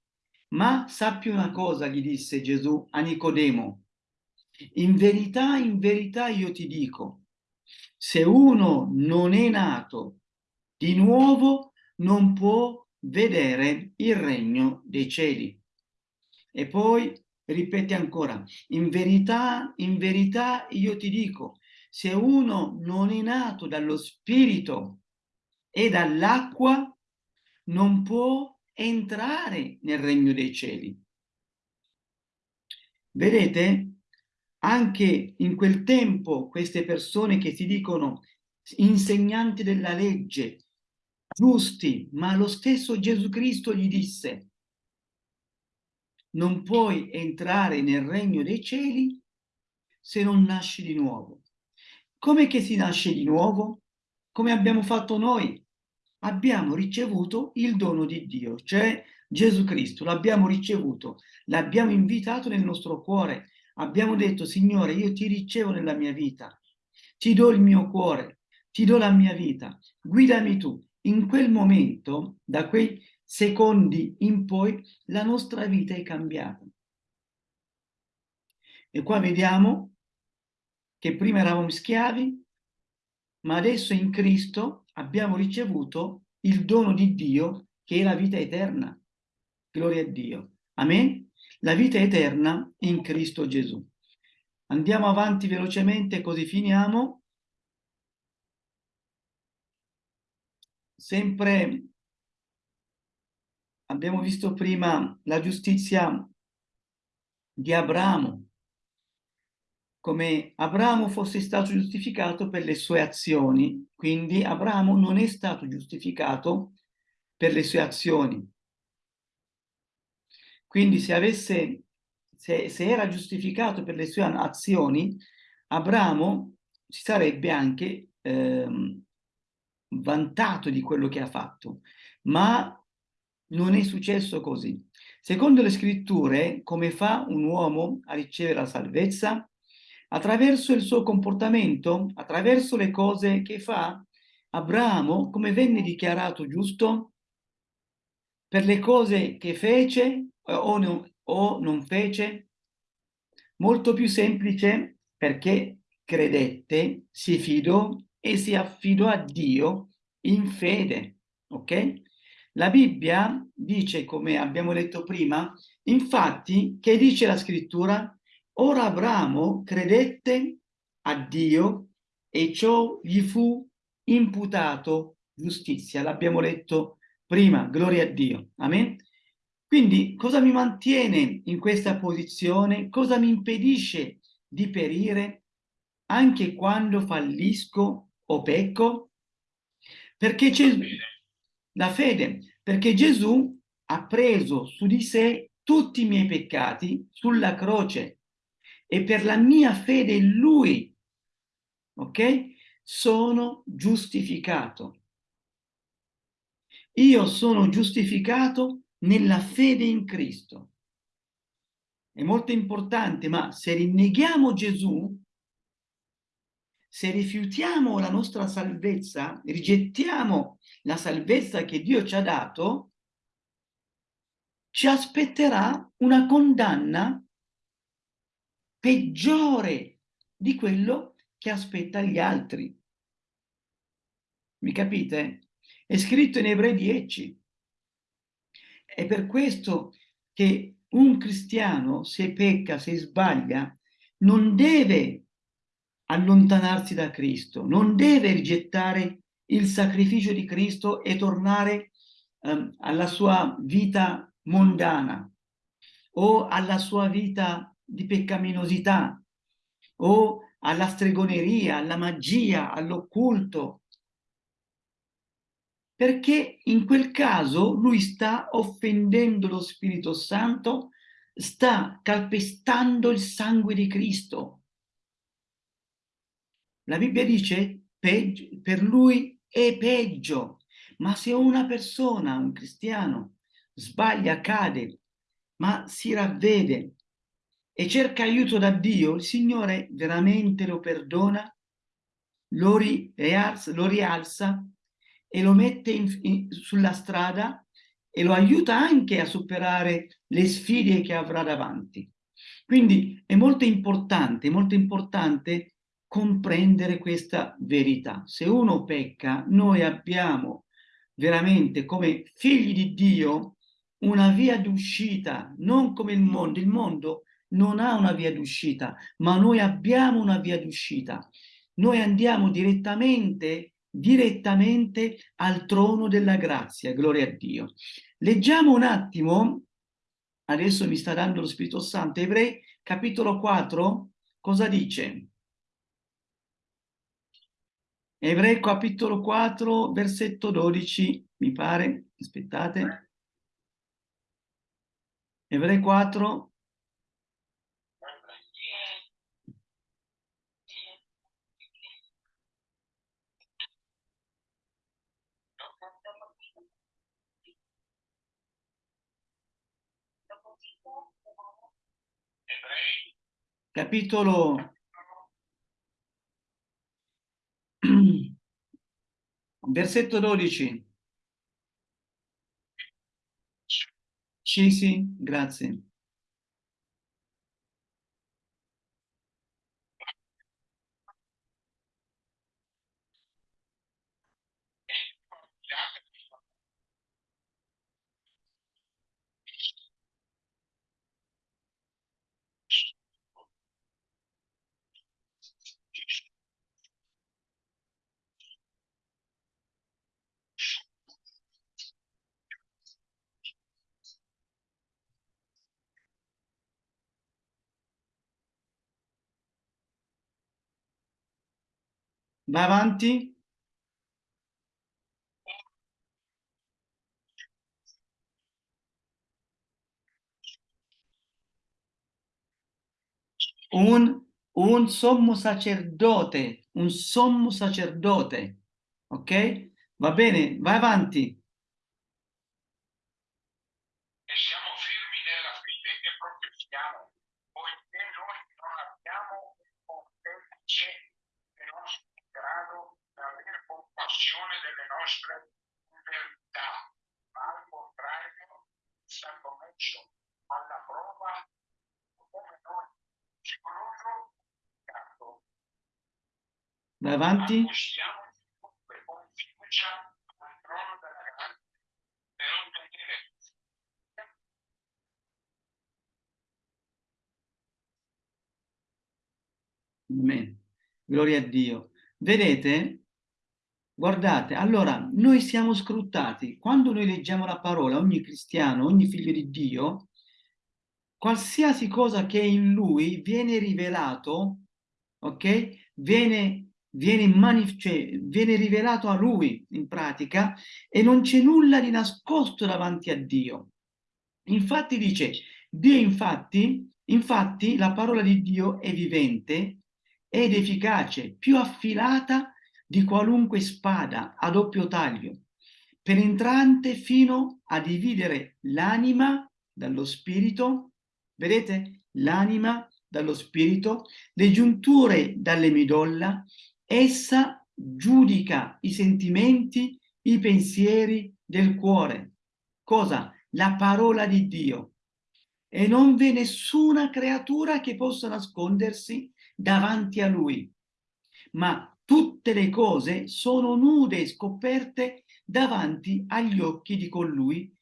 Ma sappi una cosa, gli disse Gesù a Nicodemo, in verità, in verità io ti dico, se uno non è nato di nuovo, non può vedere il regno dei cieli. E poi ripete ancora, in verità, in verità io ti dico, se uno non è nato dallo spirito e dall'acqua, non può entrare nel regno dei cieli. Vedete? Anche in quel tempo queste persone che si dicono insegnanti della legge, giusti, ma lo stesso Gesù Cristo gli disse non puoi entrare nel regno dei cieli se non nasci di nuovo. Come che si nasce di nuovo? Come abbiamo fatto noi? Abbiamo ricevuto il dono di Dio, cioè Gesù Cristo, l'abbiamo ricevuto, l'abbiamo invitato nel nostro cuore, abbiamo detto, Signore, io ti ricevo nella mia vita, ti do il mio cuore, ti do la mia vita, guidami tu. In quel momento, da quei secondi in poi la nostra vita è cambiata. E qua vediamo che prima eravamo schiavi, ma adesso in Cristo abbiamo ricevuto il dono di Dio che è la vita eterna. Gloria a Dio. Amen? La vita eterna in Cristo Gesù. Andiamo avanti velocemente così finiamo. Sempre abbiamo visto prima la giustizia di Abramo, come Abramo fosse stato giustificato per le sue azioni, quindi Abramo non è stato giustificato per le sue azioni. Quindi se, avesse, se, se era giustificato per le sue azioni, Abramo si sarebbe anche eh, vantato di quello che ha fatto, ma non è successo così. Secondo le scritture, come fa un uomo a ricevere la salvezza? Attraverso il suo comportamento, attraverso le cose che fa, Abramo, come venne dichiarato giusto? Per le cose che fece o, no, o non fece? Molto più semplice perché credette, si fidò e si affidò a Dio in fede, ok? La Bibbia dice, come abbiamo letto prima, infatti, che dice la scrittura? Ora Abramo credette a Dio e ciò gli fu imputato giustizia. L'abbiamo letto prima, gloria a Dio. Amen? Quindi cosa mi mantiene in questa posizione? Cosa mi impedisce di perire anche quando fallisco o pecco? Perché la fede, perché Gesù ha preso su di sé tutti i miei peccati sulla croce e per la mia fede in Lui, ok? Sono giustificato. Io sono giustificato nella fede in Cristo. È molto importante, ma se rinneghiamo Gesù, se rifiutiamo la nostra salvezza, rigettiamo la salvezza che Dio ci ha dato, ci aspetterà una condanna peggiore di quello che aspetta gli altri. Mi capite? È scritto in Ebrei 10. È per questo che un cristiano, se pecca, se sbaglia, non deve allontanarsi da Cristo, non deve rigettare il sacrificio di Cristo e tornare um, alla sua vita mondana o alla sua vita di peccaminosità o alla stregoneria, alla magia, all'occulto, perché in quel caso lui sta offendendo lo Spirito Santo, sta calpestando il sangue di Cristo. La Bibbia dice, per lui è peggio, ma se una persona, un cristiano, sbaglia, cade, ma si ravvede e cerca aiuto da Dio, il Signore veramente lo perdona, lo, rialza, lo rialza e lo mette in, in, sulla strada e lo aiuta anche a superare le sfide che avrà davanti. Quindi è molto importante, molto importante comprendere questa verità. Se uno pecca, noi abbiamo veramente come figli di Dio una via d'uscita, non come il mondo. Il mondo non ha una via d'uscita, ma noi abbiamo una via d'uscita. Noi andiamo direttamente, direttamente al trono della grazia, gloria a Dio. Leggiamo un attimo, adesso mi sta dando lo Spirito Santo, Ebrei capitolo 4, cosa dice? Ebrei capitolo 4, versetto 12, mi pare, aspettate. Ebrei 4, capitolo versetto 12 sì sì grazie Va avanti. Un, un sommo sacerdote, un sommo sacerdote, ok? Va bene, vai avanti. E siamo firmi nella fede che professiamo, poiché noi non abbiamo un pontefice che non sia in grado di avere nostre verità, ma al contrario sta messo alla prova come noi, scrupolo, peccato. Vai avanti. Amen. Gloria a Dio. Vedete? Guardate, allora noi siamo scrutati. Quando noi leggiamo la parola, ogni cristiano, ogni figlio di Dio, qualsiasi cosa che è in lui viene rivelato, ok? Viene, viene, cioè, viene rivelato a lui in pratica e non c'è nulla di nascosto davanti a Dio. Infatti dice, Dio infatti, infatti la parola di Dio è vivente ed efficace, più affilata di qualunque spada a doppio taglio, penetrante fino a dividere l'anima dallo spirito, vedete? L'anima dallo spirito, le giunture dalle midolla, essa giudica i sentimenti, i pensieri del cuore. Cosa? La parola di Dio. E non v'è nessuna creatura che possa nascondersi davanti a lui. ma tutte le cose sono nude e scoperte davanti agli occhi di colui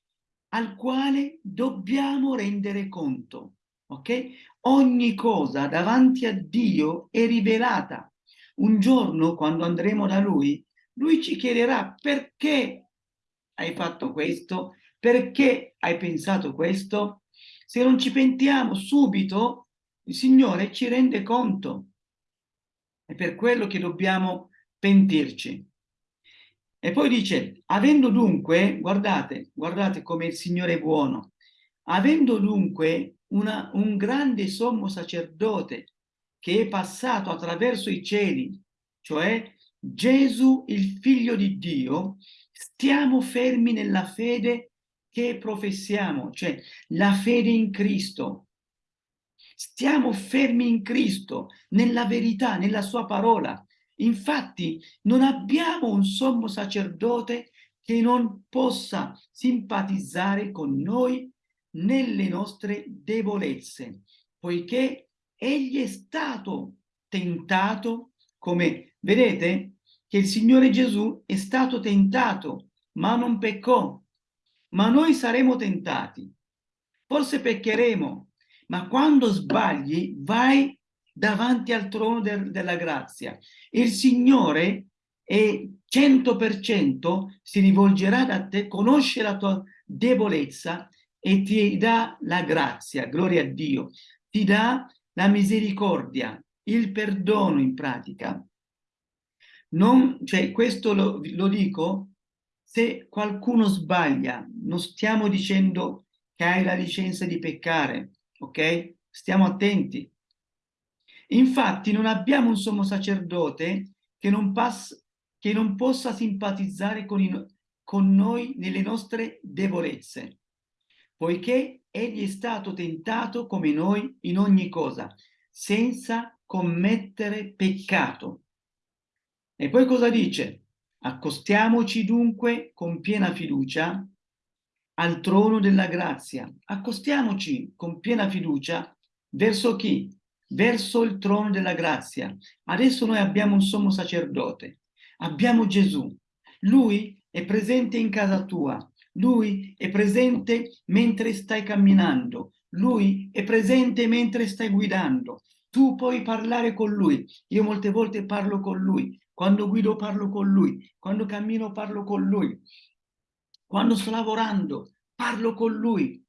al quale dobbiamo rendere conto. Ok? Ogni cosa davanti a Dio è rivelata. Un giorno, quando andremo da Lui, Lui ci chiederà perché hai fatto questo, perché hai pensato questo. Se non ci pentiamo subito, il Signore ci rende conto. È per quello che dobbiamo pentirci. E poi dice, avendo dunque, guardate, guardate come il Signore è buono, avendo dunque una, un grande sommo sacerdote che è passato attraverso i cieli, cioè Gesù, il figlio di Dio, stiamo fermi nella fede che professiamo, cioè la fede in Cristo. Stiamo fermi in Cristo, nella verità, nella sua parola. Infatti non abbiamo un sommo sacerdote che non possa simpatizzare con noi nelle nostre debolezze, poiché egli è stato tentato, come vedete che il Signore Gesù è stato tentato, ma non peccò. Ma noi saremo tentati. Forse peccheremo, ma quando sbagli vai davanti al trono de della grazia. Il Signore è 100% si rivolgerà da te, conosce la tua debolezza e ti dà la grazia, gloria a Dio, ti dà la misericordia, il perdono in pratica. Non, cioè, questo lo, lo dico se qualcuno sbaglia, non stiamo dicendo che hai la licenza di peccare, ok? Stiamo attenti. Infatti non abbiamo un sommo sacerdote che non, che non possa simpatizzare con, i, con noi nelle nostre debolezze, poiché egli è stato tentato come noi in ogni cosa, senza commettere peccato. E poi cosa dice? Accostiamoci dunque con piena fiducia al trono della grazia. Accostiamoci con piena fiducia verso chi? verso il trono della grazia. Adesso noi abbiamo un sommo sacerdote, abbiamo Gesù. Lui è presente in casa tua, lui è presente mentre stai camminando, lui è presente mentre stai guidando. Tu puoi parlare con lui. Io molte volte parlo con lui. Quando guido parlo con lui. Quando cammino parlo con lui. Quando sto lavorando parlo con lui.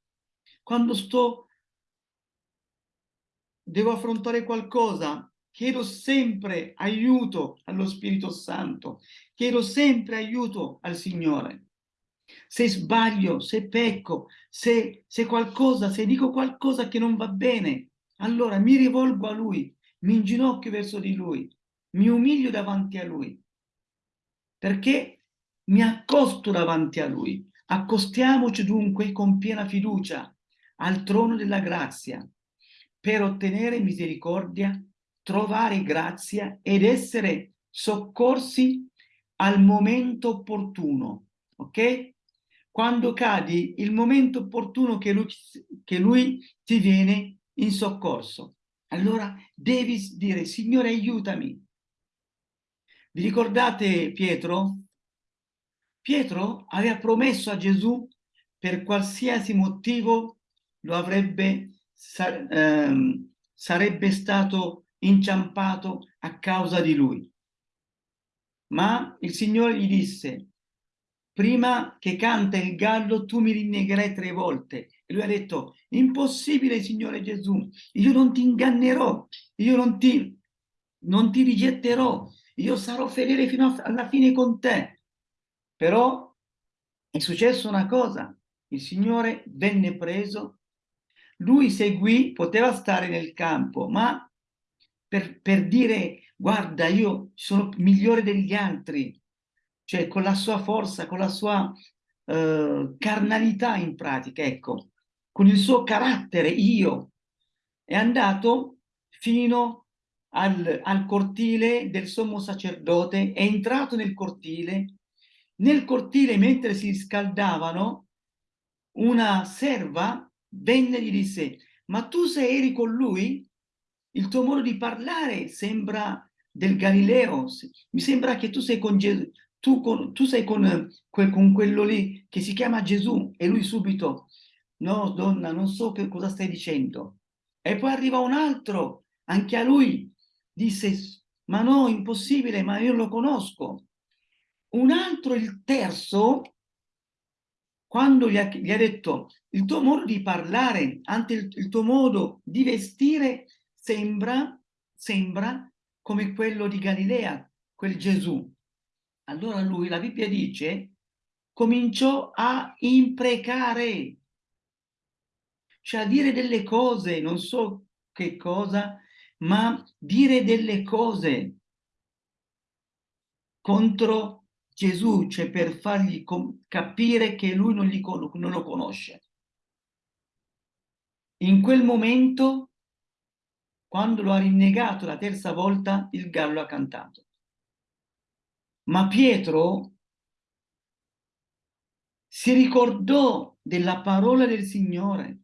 Quando sto devo affrontare qualcosa, chiedo sempre aiuto allo Spirito Santo, chiedo sempre aiuto al Signore. Se sbaglio, se pecco, se, se qualcosa, se dico qualcosa che non va bene, allora mi rivolgo a Lui, mi inginocchio verso di Lui, mi umilio davanti a Lui, perché mi accosto davanti a Lui. Accostiamoci dunque con piena fiducia al trono della grazia, per ottenere misericordia, trovare grazia ed essere soccorsi al momento opportuno, ok? Quando cadi, il momento opportuno che lui, che lui ti viene in soccorso. Allora devi dire, Signore aiutami. Vi ricordate Pietro? Pietro aveva promesso a Gesù per qualsiasi motivo lo avrebbe sa ehm, sarebbe stato inciampato a causa di lui. Ma il Signore gli disse, prima che canta il gallo tu mi rinnegherai tre volte. E lui ha detto, impossibile Signore Gesù, io non ti ingannerò, io non ti, non ti rigetterò, io sarò fedele fino alla fine con te. Però è successo una cosa, il Signore venne preso. Lui seguì, poteva stare nel campo, ma per, per dire guarda io sono migliore degli altri, cioè con la sua forza, con la sua uh, carnalità in pratica, ecco, con il suo carattere, io, è andato fino al, al cortile del sommo sacerdote, è entrato nel cortile, nel cortile mentre si scaldavano, una serva venne e gli disse, ma tu se eri con lui, il tuo modo di parlare sembra del Galileo. Mi sembra che tu sei con Gesù, tu, con- tu sei con, con quello lì che si chiama Gesù e lui subito, no donna, non so che cosa stai dicendo. E poi arriva un altro, anche a lui disse, ma no, impossibile, ma io lo conosco. Un altro, il terzo, quando gli ha, gli ha detto il tuo modo di parlare, anche il, il tuo modo di vestire sembra, sembra come quello di Galilea, quel Gesù. Allora lui, la Bibbia dice, cominciò a imprecare, cioè a dire delle cose, non so che cosa, ma dire delle cose contro Gesù, cioè per fargli capire che lui non, con- non lo conosce. In quel momento, quando lo ha rinnegato la terza volta, il gallo ha cantato. Ma Pietro si ricordò della parola del Signore,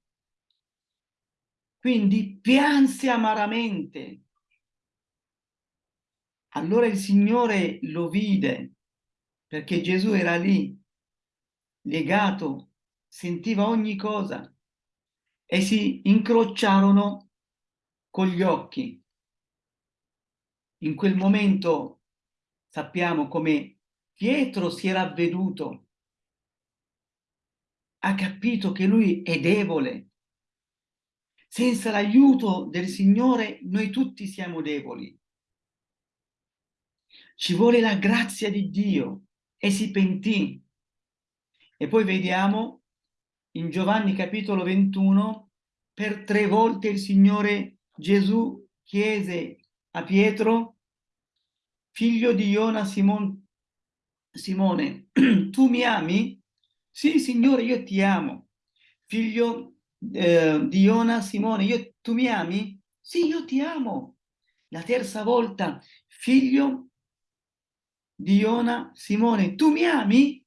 quindi pianse amaramente. Allora il Signore lo vide, perché Gesù era lì, legato, sentiva ogni cosa, e si incrociarono con gli occhi. In quel momento sappiamo come Pietro si era avveduto, ha capito che lui è debole. Senza l'aiuto del Signore noi tutti siamo deboli. Ci vuole la grazia di Dio e si pentì. E poi vediamo in Giovanni capitolo 21, per tre volte il Signore Gesù chiese a Pietro, figlio di Iona Simon, Simone, tu mi ami? Sì, Signore, io ti amo. Figlio eh, di Iona Simone, io, tu mi ami? Sì, io ti amo. La terza volta, figlio di Iona Simone, tu mi ami?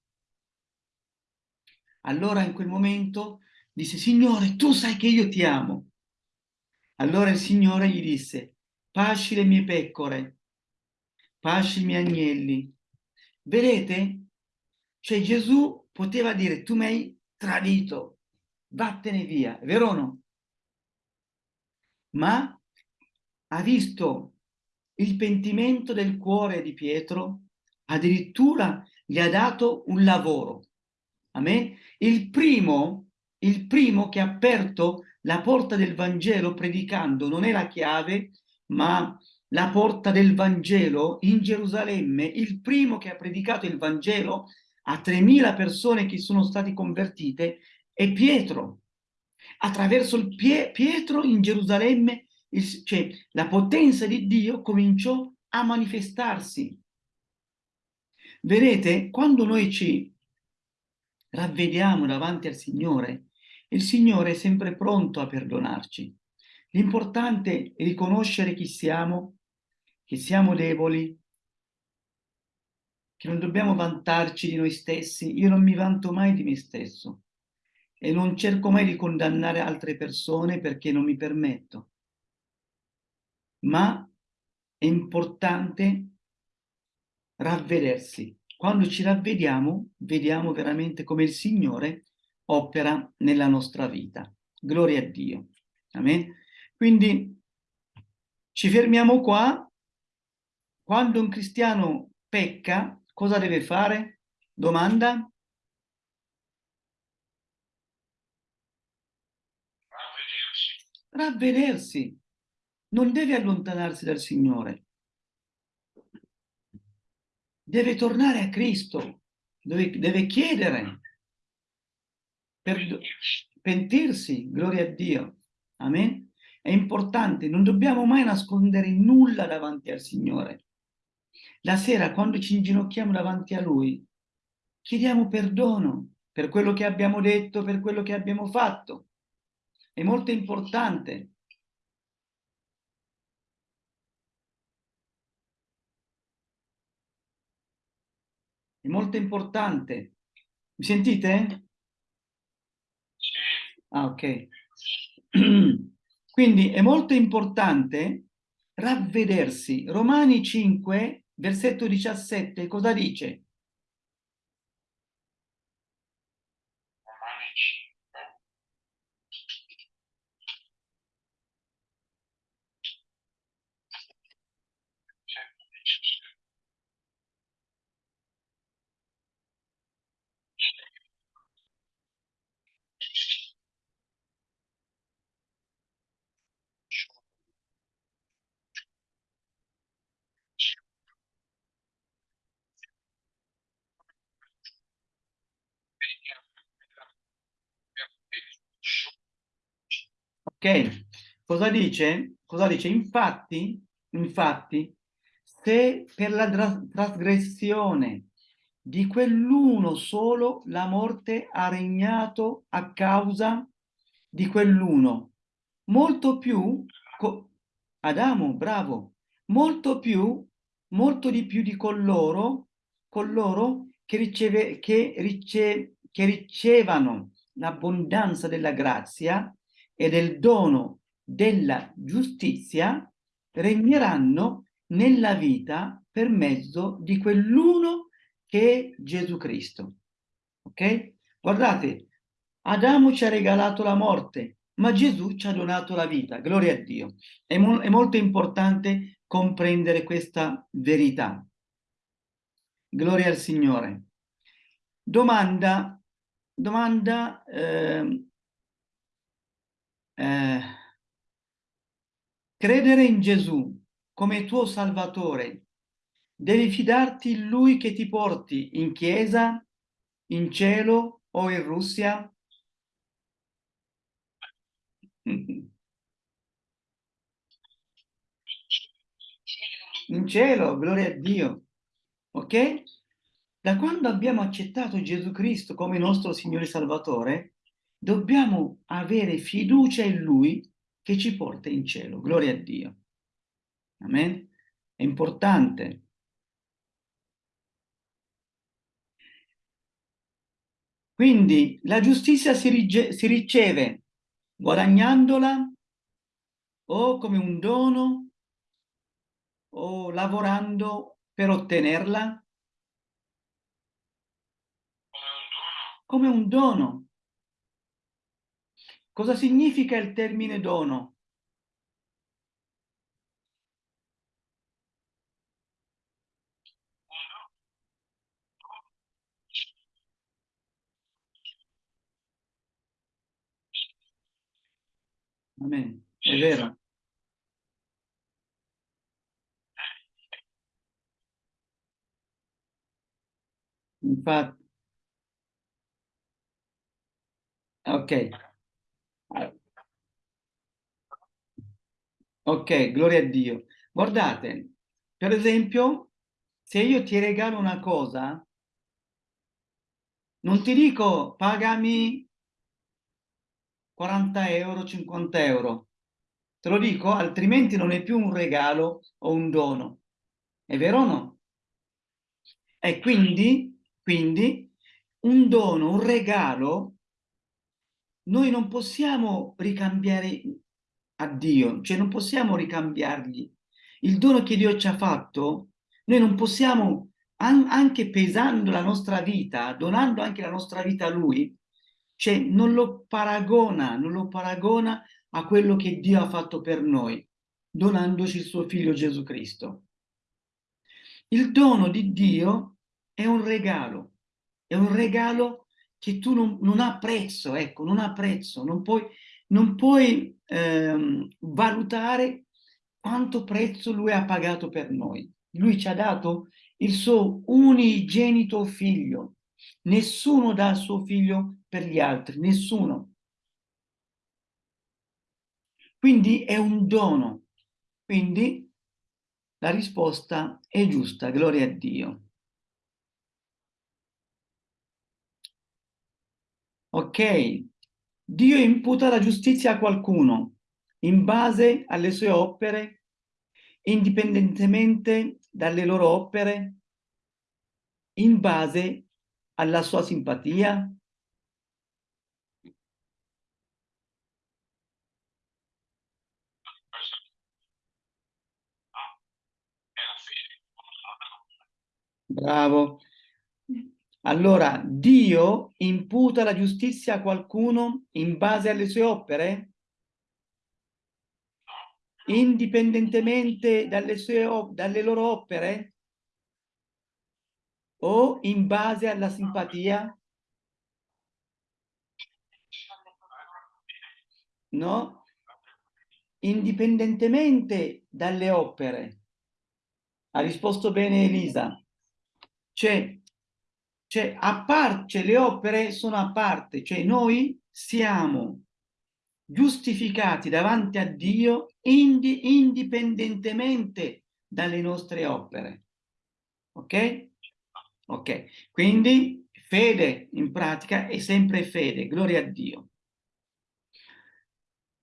Allora in quel momento disse, Signore, tu sai che io ti amo. Allora il Signore gli disse, pasci le mie pecore, pasci i miei agnelli. Vedete? Cioè Gesù poteva dire, tu mi hai tradito, vattene via, vero o no? Ma ha visto il pentimento del cuore di Pietro, addirittura gli ha dato un lavoro. Amen? Il primo, il primo che ha aperto la porta del Vangelo predicando non è la chiave, ma la porta del Vangelo in Gerusalemme, il primo che ha predicato il Vangelo a 3.000 persone che sono state convertite è Pietro. Attraverso il pie Pietro in Gerusalemme, il, cioè la potenza di Dio cominciò a manifestarsi. Vedete, quando noi ci ravvediamo davanti al Signore, il Signore è sempre pronto a perdonarci. L'importante è riconoscere chi siamo, che siamo deboli, che non dobbiamo vantarci di noi stessi. Io non mi vanto mai di me stesso e non cerco mai di condannare altre persone perché non mi permetto. Ma è importante ravvedersi. Quando ci ravvediamo, vediamo veramente come il Signore opera nella nostra vita. Gloria a Dio. Amen. Quindi ci fermiamo qua. Quando un cristiano pecca, cosa deve fare? Domanda? Ravvedersi. Non deve allontanarsi dal Signore. Deve tornare a Cristo. Deve, deve chiedere per pentirsi. Gloria a Dio. Amen. È importante, non dobbiamo mai nascondere nulla davanti al Signore. La sera, quando ci inginocchiamo davanti a Lui, chiediamo perdono per quello che abbiamo detto, per quello che abbiamo fatto. È molto importante. È molto importante. Mi sentite? Ah, ok. Quindi è molto importante ravvedersi. Romani 5, versetto 17, cosa dice? Ok, cosa dice? Cosa dice? Infatti, infatti, se per la tra- trasgressione di quell'uno solo la morte ha regnato a causa di quell'uno, molto più, Adamo, bravo, molto più, molto di più di coloro, coloro che, riceve, che, rice- che ricevano l'abbondanza della grazia e del dono della giustizia regneranno nella vita per mezzo di quell'uno che è Gesù Cristo. Ok? Guardate, Adamo ci ha regalato la morte, ma Gesù ci ha donato la vita. Gloria a Dio. È, mo- è molto importante comprendere questa verità. Gloria al Signore. Domanda, domanda, ehm, eh, credere in Gesù come tuo Salvatore, devi fidarti in Lui che ti porti in chiesa, in cielo o in Russia? In cielo, gloria a Dio. Ok? Da quando abbiamo accettato Gesù Cristo come nostro Signore Salvatore, dobbiamo avere fiducia in Lui che ci porta in cielo. Gloria a Dio. Amen? È importante. Quindi la giustizia si, rige- si riceve guadagnandola o come un dono o lavorando per ottenerla come un dono. come un dono. Cosa significa il termine dono? Amen. È vero. Infatti, ok. Ok, gloria a Dio. Guardate, per esempio, se io ti regalo una cosa, non ti dico pagami 40 euro, 50 euro. Te lo dico, altrimenti non è più un regalo o un dono. È vero o no? E quindi, quindi un dono, un regalo, noi non possiamo ricambiare a Dio, cioè non possiamo ricambiargli. Il dono che Dio ci ha fatto, noi non possiamo, an- anche pesando la nostra vita, donando anche la nostra vita a Lui, cioè non lo paragona, non lo paragona a quello che Dio ha fatto per noi, donandoci il suo figlio Gesù Cristo. Il dono di Dio è un regalo, è un regalo che tu non, non ha prezzo, ecco, non ha prezzo, non puoi, non puoi ehm, valutare quanto prezzo lui ha pagato per noi. Lui ci ha dato il suo unigenito figlio. Nessuno dà il suo figlio per gli altri, nessuno. Quindi è un dono. Quindi la risposta è giusta, gloria a Dio. Ok, Dio imputa la giustizia a qualcuno in base alle sue opere, indipendentemente dalle loro opere, in base alla sua simpatia, Bravo. Allora, Dio imputa la giustizia a qualcuno in base alle sue opere? Indipendentemente dalle, sue, dalle loro opere? O in base alla simpatia? No? Indipendentemente dalle opere. Ha risposto bene Elisa. Cioè, cioè, a parte, cioè, le opere sono a parte, cioè noi siamo giustificati davanti a Dio indi- indipendentemente dalle nostre opere. Ok? Ok, quindi fede in pratica è sempre fede, gloria a Dio.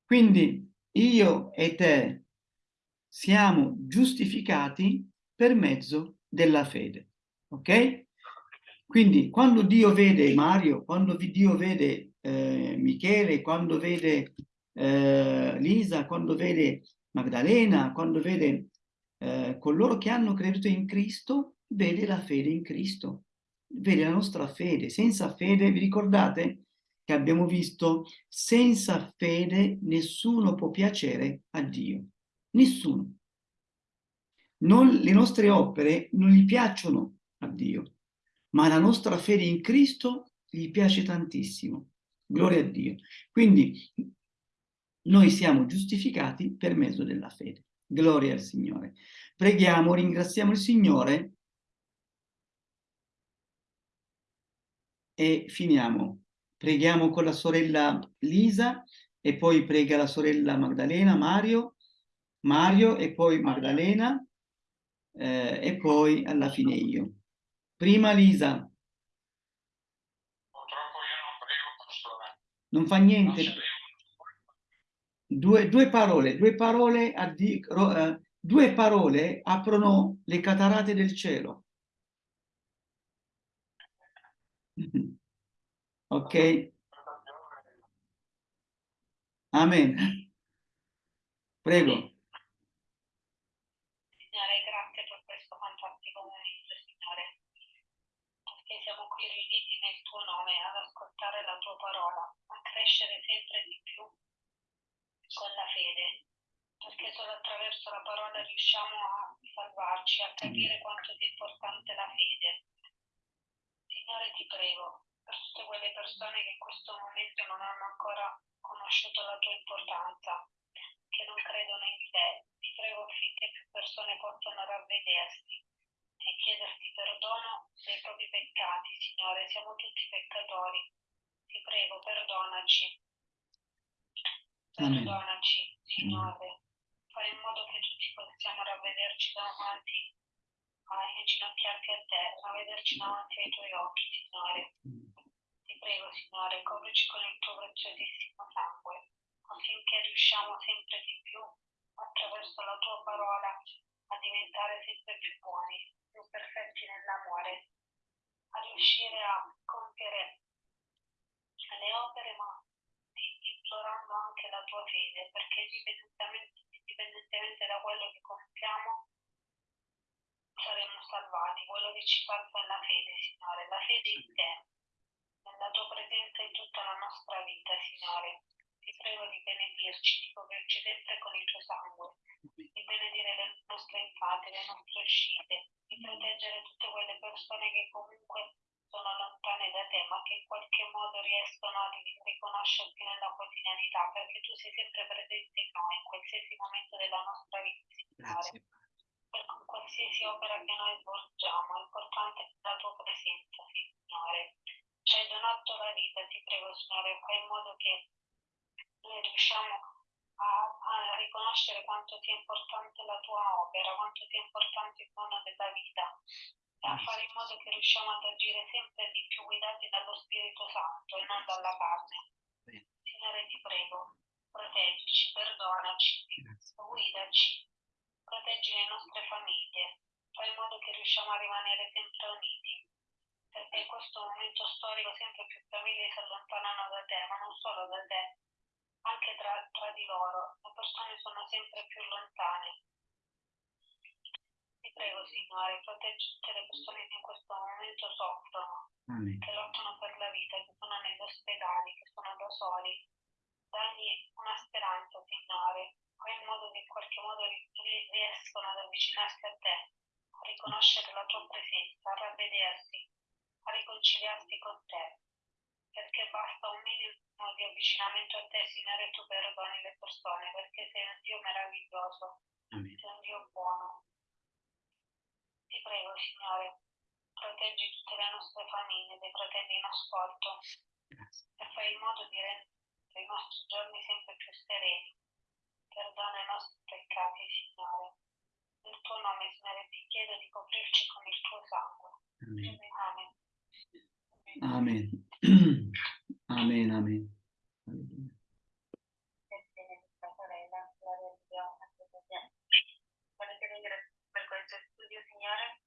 Quindi io e te siamo giustificati per mezzo della fede, ok? Quindi quando Dio vede Mario, quando Dio vede eh, Michele, quando vede eh, Lisa, quando vede Magdalena, quando vede eh, coloro che hanno creduto in Cristo, vede la fede in Cristo, vede la nostra fede. Senza fede, vi ricordate che abbiamo visto, senza fede nessuno può piacere a Dio. Nessuno. Non, le nostre opere non gli piacciono a Dio, ma la nostra fede in Cristo gli piace tantissimo. Gloria a Dio. Quindi noi siamo giustificati per mezzo della fede. Gloria al Signore. Preghiamo, ringraziamo il Signore e finiamo. Preghiamo con la sorella Lisa e poi prega la sorella Magdalena, Mario, Mario e poi Magdalena eh, e poi alla fine io. Prima Lisa. Purtroppo io non prego, pastore. Non fa Non niente. sapevo. Due, due parole, due parole, a di- ro- eh, due parole aprono le catarate del cielo. Ok? Amen. Prego. Signore, grazie per questo fantastico momento, Signore, perché siamo qui riuniti nel tuo nome ad ascoltare la tua parola, a crescere sempre di più con la fede, perché solo attraverso la parola riusciamo a salvarci, a capire quanto sia importante la fede. Signore, ti prego, per tutte quelle persone che in questo momento non hanno ancora conosciuto la tua importanza, che non credono in te, ti prego affinché più persone possano ravvedersi e chiederti perdono dei propri peccati, Signore. Siamo tutti peccatori. Ti prego, perdonaci. Perdonaci, Signore. Fai in modo che tutti possiamo ravvederci davanti a inginocchiarti a te, ravvederci davanti ai tuoi occhi, Signore. Ti prego, Signore, coprici con il tuo preziosissimo sangue, affinché riusciamo sempre di più, attraverso la tua parola, a diventare sempre più buoni, più perfetti nell'amore, a riuscire a compiere le opere, ma implorando anche la tua fede, perché indipendentemente, indipendentemente da quello che compiamo, saremo salvati. Quello che ci falta è la fede, Signore, la fede in te, nella tua presenza in tutta la nostra vita, Signore. Ti prego di benedirci, di coprirci sempre con il tuo sangue, di benedire le nostre entrate, le nostre uscite, di proteggere tutte quelle persone che comunque sono lontane da te, ma che in qualche modo riescono a ri- riconoscerti nella quotidianità, perché tu sei sempre presente in noi, in qualsiasi momento della nostra vita, Signore Grazie. per qualsiasi opera che noi svolgiamo, è importante la tua presenza, Signore. Ci hai donato la vita, ti prego, Signore, fai in modo che noi riusciamo a, a riconoscere quanto sia importante la tua opera, quanto sia importante il dono della vita a fare in modo che riusciamo ad agire sempre di più guidati dallo Spirito Santo e non dalla carne. Signore, ti prego, proteggici, perdonaci, guidaci, proteggi le nostre famiglie, fai in modo che riusciamo a rimanere sempre uniti, perché in questo momento storico sempre più famiglie si allontanano da te, ma non solo da te, anche tra, tra di loro, le persone sono sempre più lontane. Ti prego, Signore, proteggi tutte le persone che in questo momento soffrono, Amen. che lottano per la vita, che sono negli ospedali, che sono da soli. Dagli una speranza, Signore, fai in modo che in qualche modo ri- ri- riescono ad avvicinarsi a te, a riconoscere la tua presenza, a ravvedersi, a riconciliarsi con te. Perché basta un minimo di avvicinamento a te, Signore, tu perdoni le persone, perché sei un Dio meraviglioso, Amen. sei un Dio buono. Prego, Signore, proteggi tutte le nostre famiglie, dei fratelli in ascolto e fai in modo di rendere i nostri giorni sempre più sereni. Perdona i nostri peccati, Signore. Nel tuo nome, Signore, ti chiedo di coprirci con il tuo sangue. Amen. Amen. Amen. Amen, amen. Alleluia. benedetta sorella, gloria a Dio, alleluia. Volete ringraziare per studio, Signore?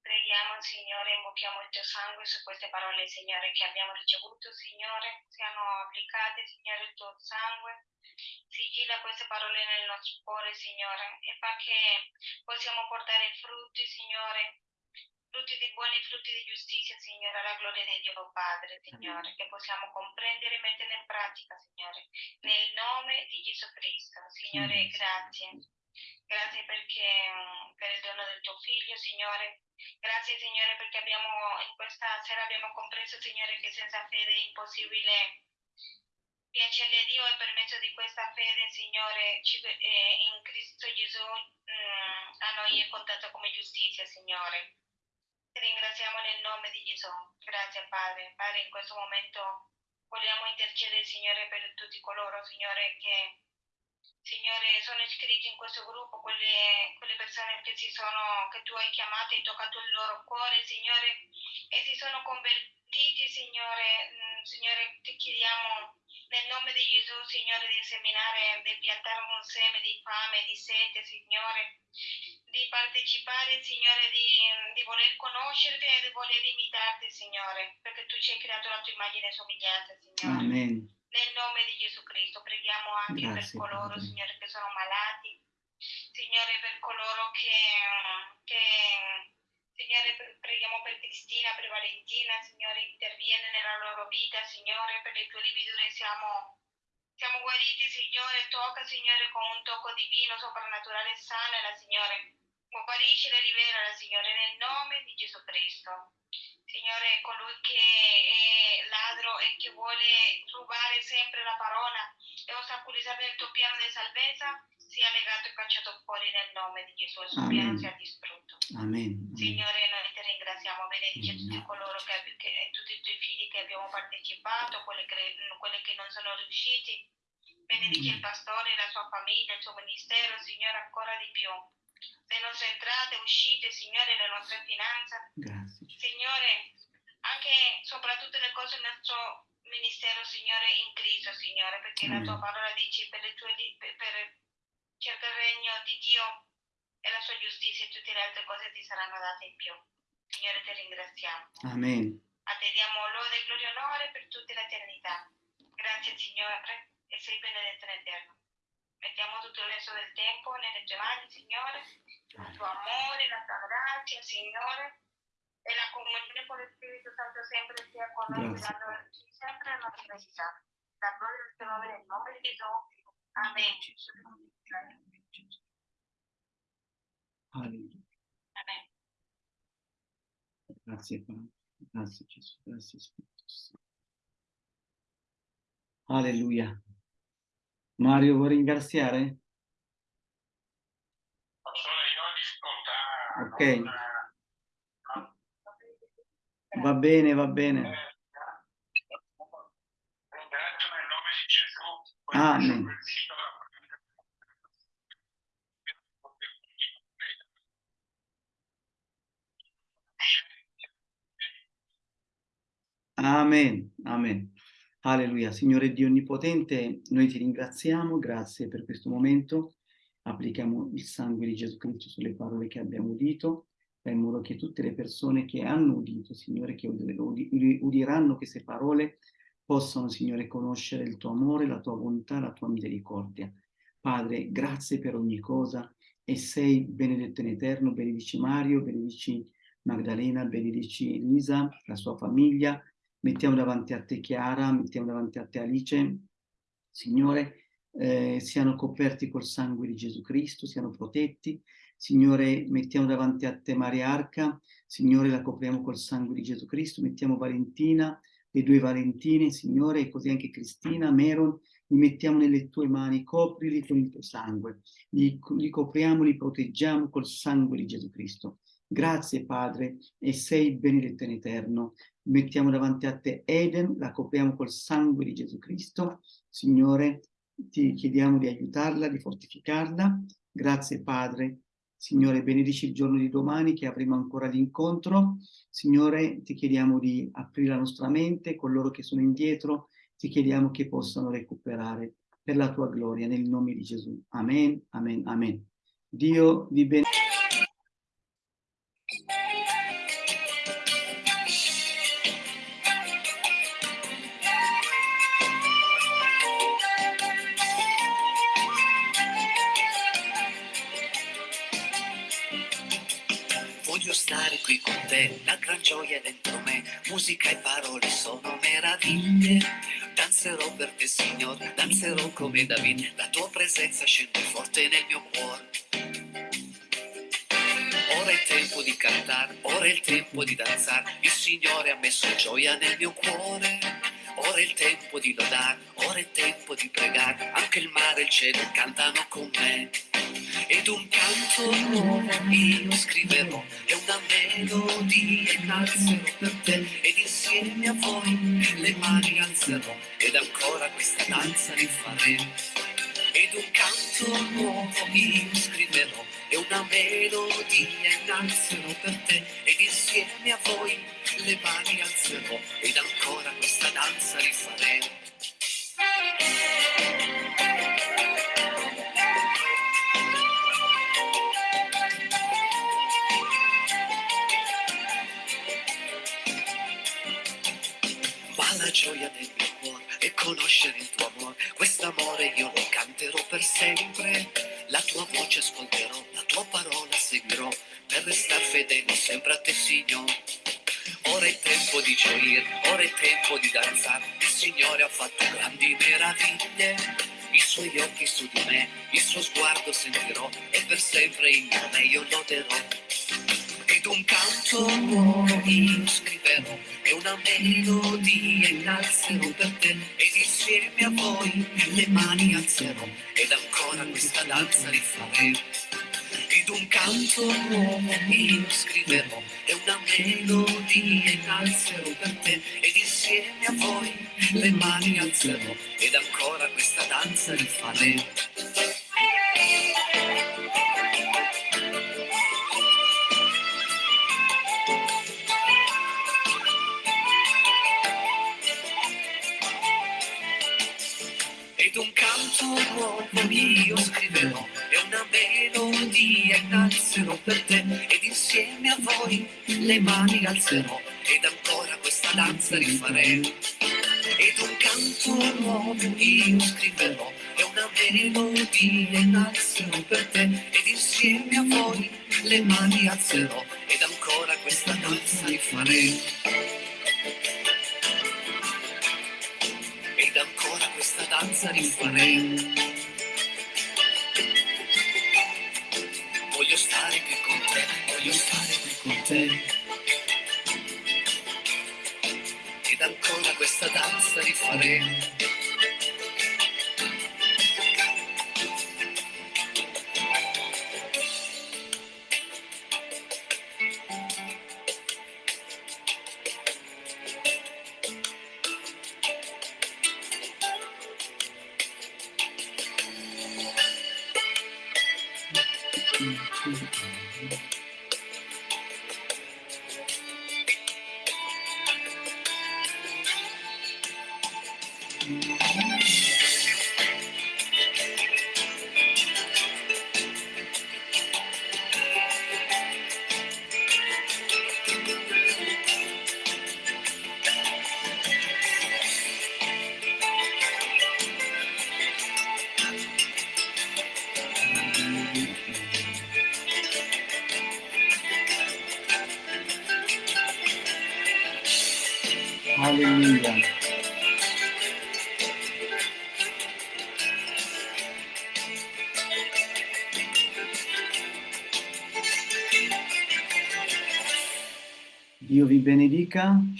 Preghiamo, Signore, invochiamo il tuo sangue su queste parole, Signore, che abbiamo ricevuto, Signore, siano applicate, Signore, il tuo sangue. Sigilla queste parole nel nostro cuore, Signore, e fa che possiamo portare frutti, Signore, frutti di buoni frutti di giustizia, Signore, alla gloria di Dio Padre, Signore, che possiamo comprendere e mettere in pratica, Signore, nel nome di Gesù Cristo. Signore, grazie. Grazie perché per il dono del tuo figlio, Signore. Grazie, Signore, perché abbiamo in questa sera abbiamo compreso, Signore, che senza fede è impossibile piacerle a Dio e per mezzo di questa fede, Signore, eh, in Cristo Gesù a noi è contato come giustizia, Signore. Ti ringraziamo nel nome di Gesù. Grazie Padre. Padre, in questo momento vogliamo intercedere, Signore, per tutti coloro, Signore, che Signore, sono iscritti in questo gruppo, quelle, quelle persone che, sono, che tu hai chiamato e toccato il loro cuore, Signore, e si sono convertiti, Signore. Mm, Signore, ti chiediamo nel nome di Gesù, Signore, di seminare, di piantare un seme di fame, di sete, Signore, di partecipare, Signore, di, di voler conoscerti e di voler imitarti, Signore, perché tu ci hai creato la tua immagine e somiglianza, Signore. Amen. Nel nome di Gesù Cristo preghiamo anche Grazie, per coloro, Padre. Signore, che sono malati, Signore, per coloro che, che Signore, pre- preghiamo per Cristina, per Valentina, Signore, interviene nella loro vita, Signore, per le tue lividure siamo, siamo guariti, Signore, tocca, Signore, con un tocco divino, soprannaturale, sanala, Signore, guariscila e liberala, Signore, nel nome di Gesù Cristo. Signore, colui che è ladro e che vuole rubare sempre la parola e ostacolizzare il tuo piano di salvezza, sia legato e cacciato fuori nel nome di Gesù, il suo Amen. piano sia distrutto. Amen. Signore, noi ti ringraziamo, benedice Amen. tutti coloro che, che- tutti i tuoi figli che abbiamo partecipato, quelli che, quelli che non sono riusciti. Benedice il pastore, la sua famiglia, il suo ministero, Signore, ancora di più. Le nostre entrate, uscite, Signore, le nostre finanze. Grazie. Signore, anche soprattutto le cose del nostro ministero, Signore, in Cristo, Signore, perché la tua Amen. parola dice per, le tue, per, per cerca il regno di Dio e la sua giustizia e tutte le altre cose ti saranno date in più. Signore, ti ringraziamo. Amen. A te diamo lode, gloria e onore per tutta l'eternità. Grazie, Signore, e sei benedetto in eterno. Mettiamo tutto il resto del tempo nelle tue mani, Signore, il tuo amore, la tua grazia, Signore, e la comunione con lo Spirito Santo sempre sia con noi, sempre nella nostra vita. La gloria del tuo nome nel nome di Gesù. Amen. Alleluia. Amen. Grazie Padre. Grazie Gesù. Grazie Spirito Santo. Mario, vuoi ringraziare? Pastore, io ho Ok. ascoltato. Va bene, va bene. Gesù. Amen. Questo Amen, amen. Alleluia. Signore Dio Onnipotente, noi ti ringraziamo, grazie per questo momento. Applichiamo il sangue di Gesù Cristo sulle parole che abbiamo udito, in modo che tutte le persone che hanno udito, Signore, che udi- udi- udiranno queste parole, possano, Signore, conoscere il tuo amore, la tua bontà, la tua misericordia. Padre, grazie per ogni cosa, e sei benedetto in eterno, benedici Mario, benedici Magdalena, benedici Lisa, la sua famiglia, mettiamo davanti a te Chiara, mettiamo davanti a te Alice, Signore, eh, siano coperti col sangue di Gesù Cristo, siano protetti, Signore, mettiamo davanti a te Maria Arca, Signore, la copriamo col sangue di Gesù Cristo, mettiamo Valentina, le due Valentine, Signore, e così anche Cristina, Meron, li mettiamo nelle tue mani, coprili con il tuo sangue, li, li copriamo, li proteggiamo col sangue di Gesù Cristo. Grazie Padre, e sei benedetto in eterno. Mettiamo davanti a te Eden, la copriamo col sangue di Gesù Cristo. Signore, ti chiediamo di aiutarla, di fortificarla. Grazie Padre. Signore, benedici il giorno di domani che avremo ancora l'incontro. Signore, ti chiediamo di aprire la nostra mente, coloro che sono indietro, ti chiediamo che possano recuperare per la tua gloria, nel nome di Gesù. Amen, amen, amen. Dio vi benedica. Musica e parole sono meraviglie. Danzerò per te, Signore, danzerò come David, la tua presenza scende forte nel mio cuore. Ora è tempo di cantare, ora è il tempo di danzare, il Signore ha messo gioia nel mio cuore. Ora è il tempo di lodare, ora è tempo di pregare, anche il mare e il cielo cantano con me. Ed un canto nuovo io scriverò, e una melodia innalzerò per te, ed insieme a voi le mani alzerò, ed ancora questa danza rifaremo. Ed un canto nuovo io scriverò, e una melodia innalzerò per te, ed insieme a voi le mani alzerò, ed ancora questa danza rifaremo. La gioia del mio cuore è conoscere il tuo amore, quest'amore io lo canterò per sempre. La tua voce ascolterò, la tua parola seguirò, per restare fedele sempre a te, Signore. Ora è tempo di gioire, ora è tempo di danzare, il Signore ha fatto grandi meraviglie. I suoi occhi su di me, il suo sguardo sentirò, e per sempre il nome io loderò. Ed un canto nuovo io scriverò, e una melodia innalzerò per te, ed insieme a voi le mani alzerò, ed ancora questa danza rifaremo. Ed un canto nuovo io scriverò, e una melodia innalzerò per te, ed insieme a voi le mani alzerò, ed ancora questa danza rifaremo. Nuovo io scriverò e una melodia innalzerò per te ed insieme a voi le mani alzerò ed ancora questa danza rifaremo. Ed un canto nuovo io scriverò e una melodia innalzerò per te ed insieme a voi le mani alzerò ed ancora questa danza rifaremo. ed ancora questa danza rifaremo. Te. Ed ancora questa danza rifaremo. Alleluia.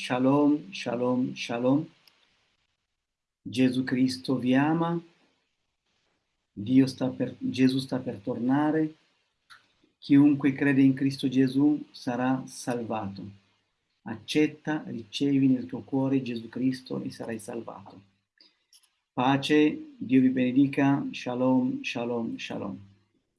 Shalom, shalom, shalom. Gesù Cristo vi ama. Dio sta per, Gesù sta per tornare. Chiunque crede in Cristo Gesù sarà salvato. Accetta, ricevi nel tuo cuore Gesù Cristo e sarai salvato. Pace, Dio vi benedica. Shalom, shalom, shalom.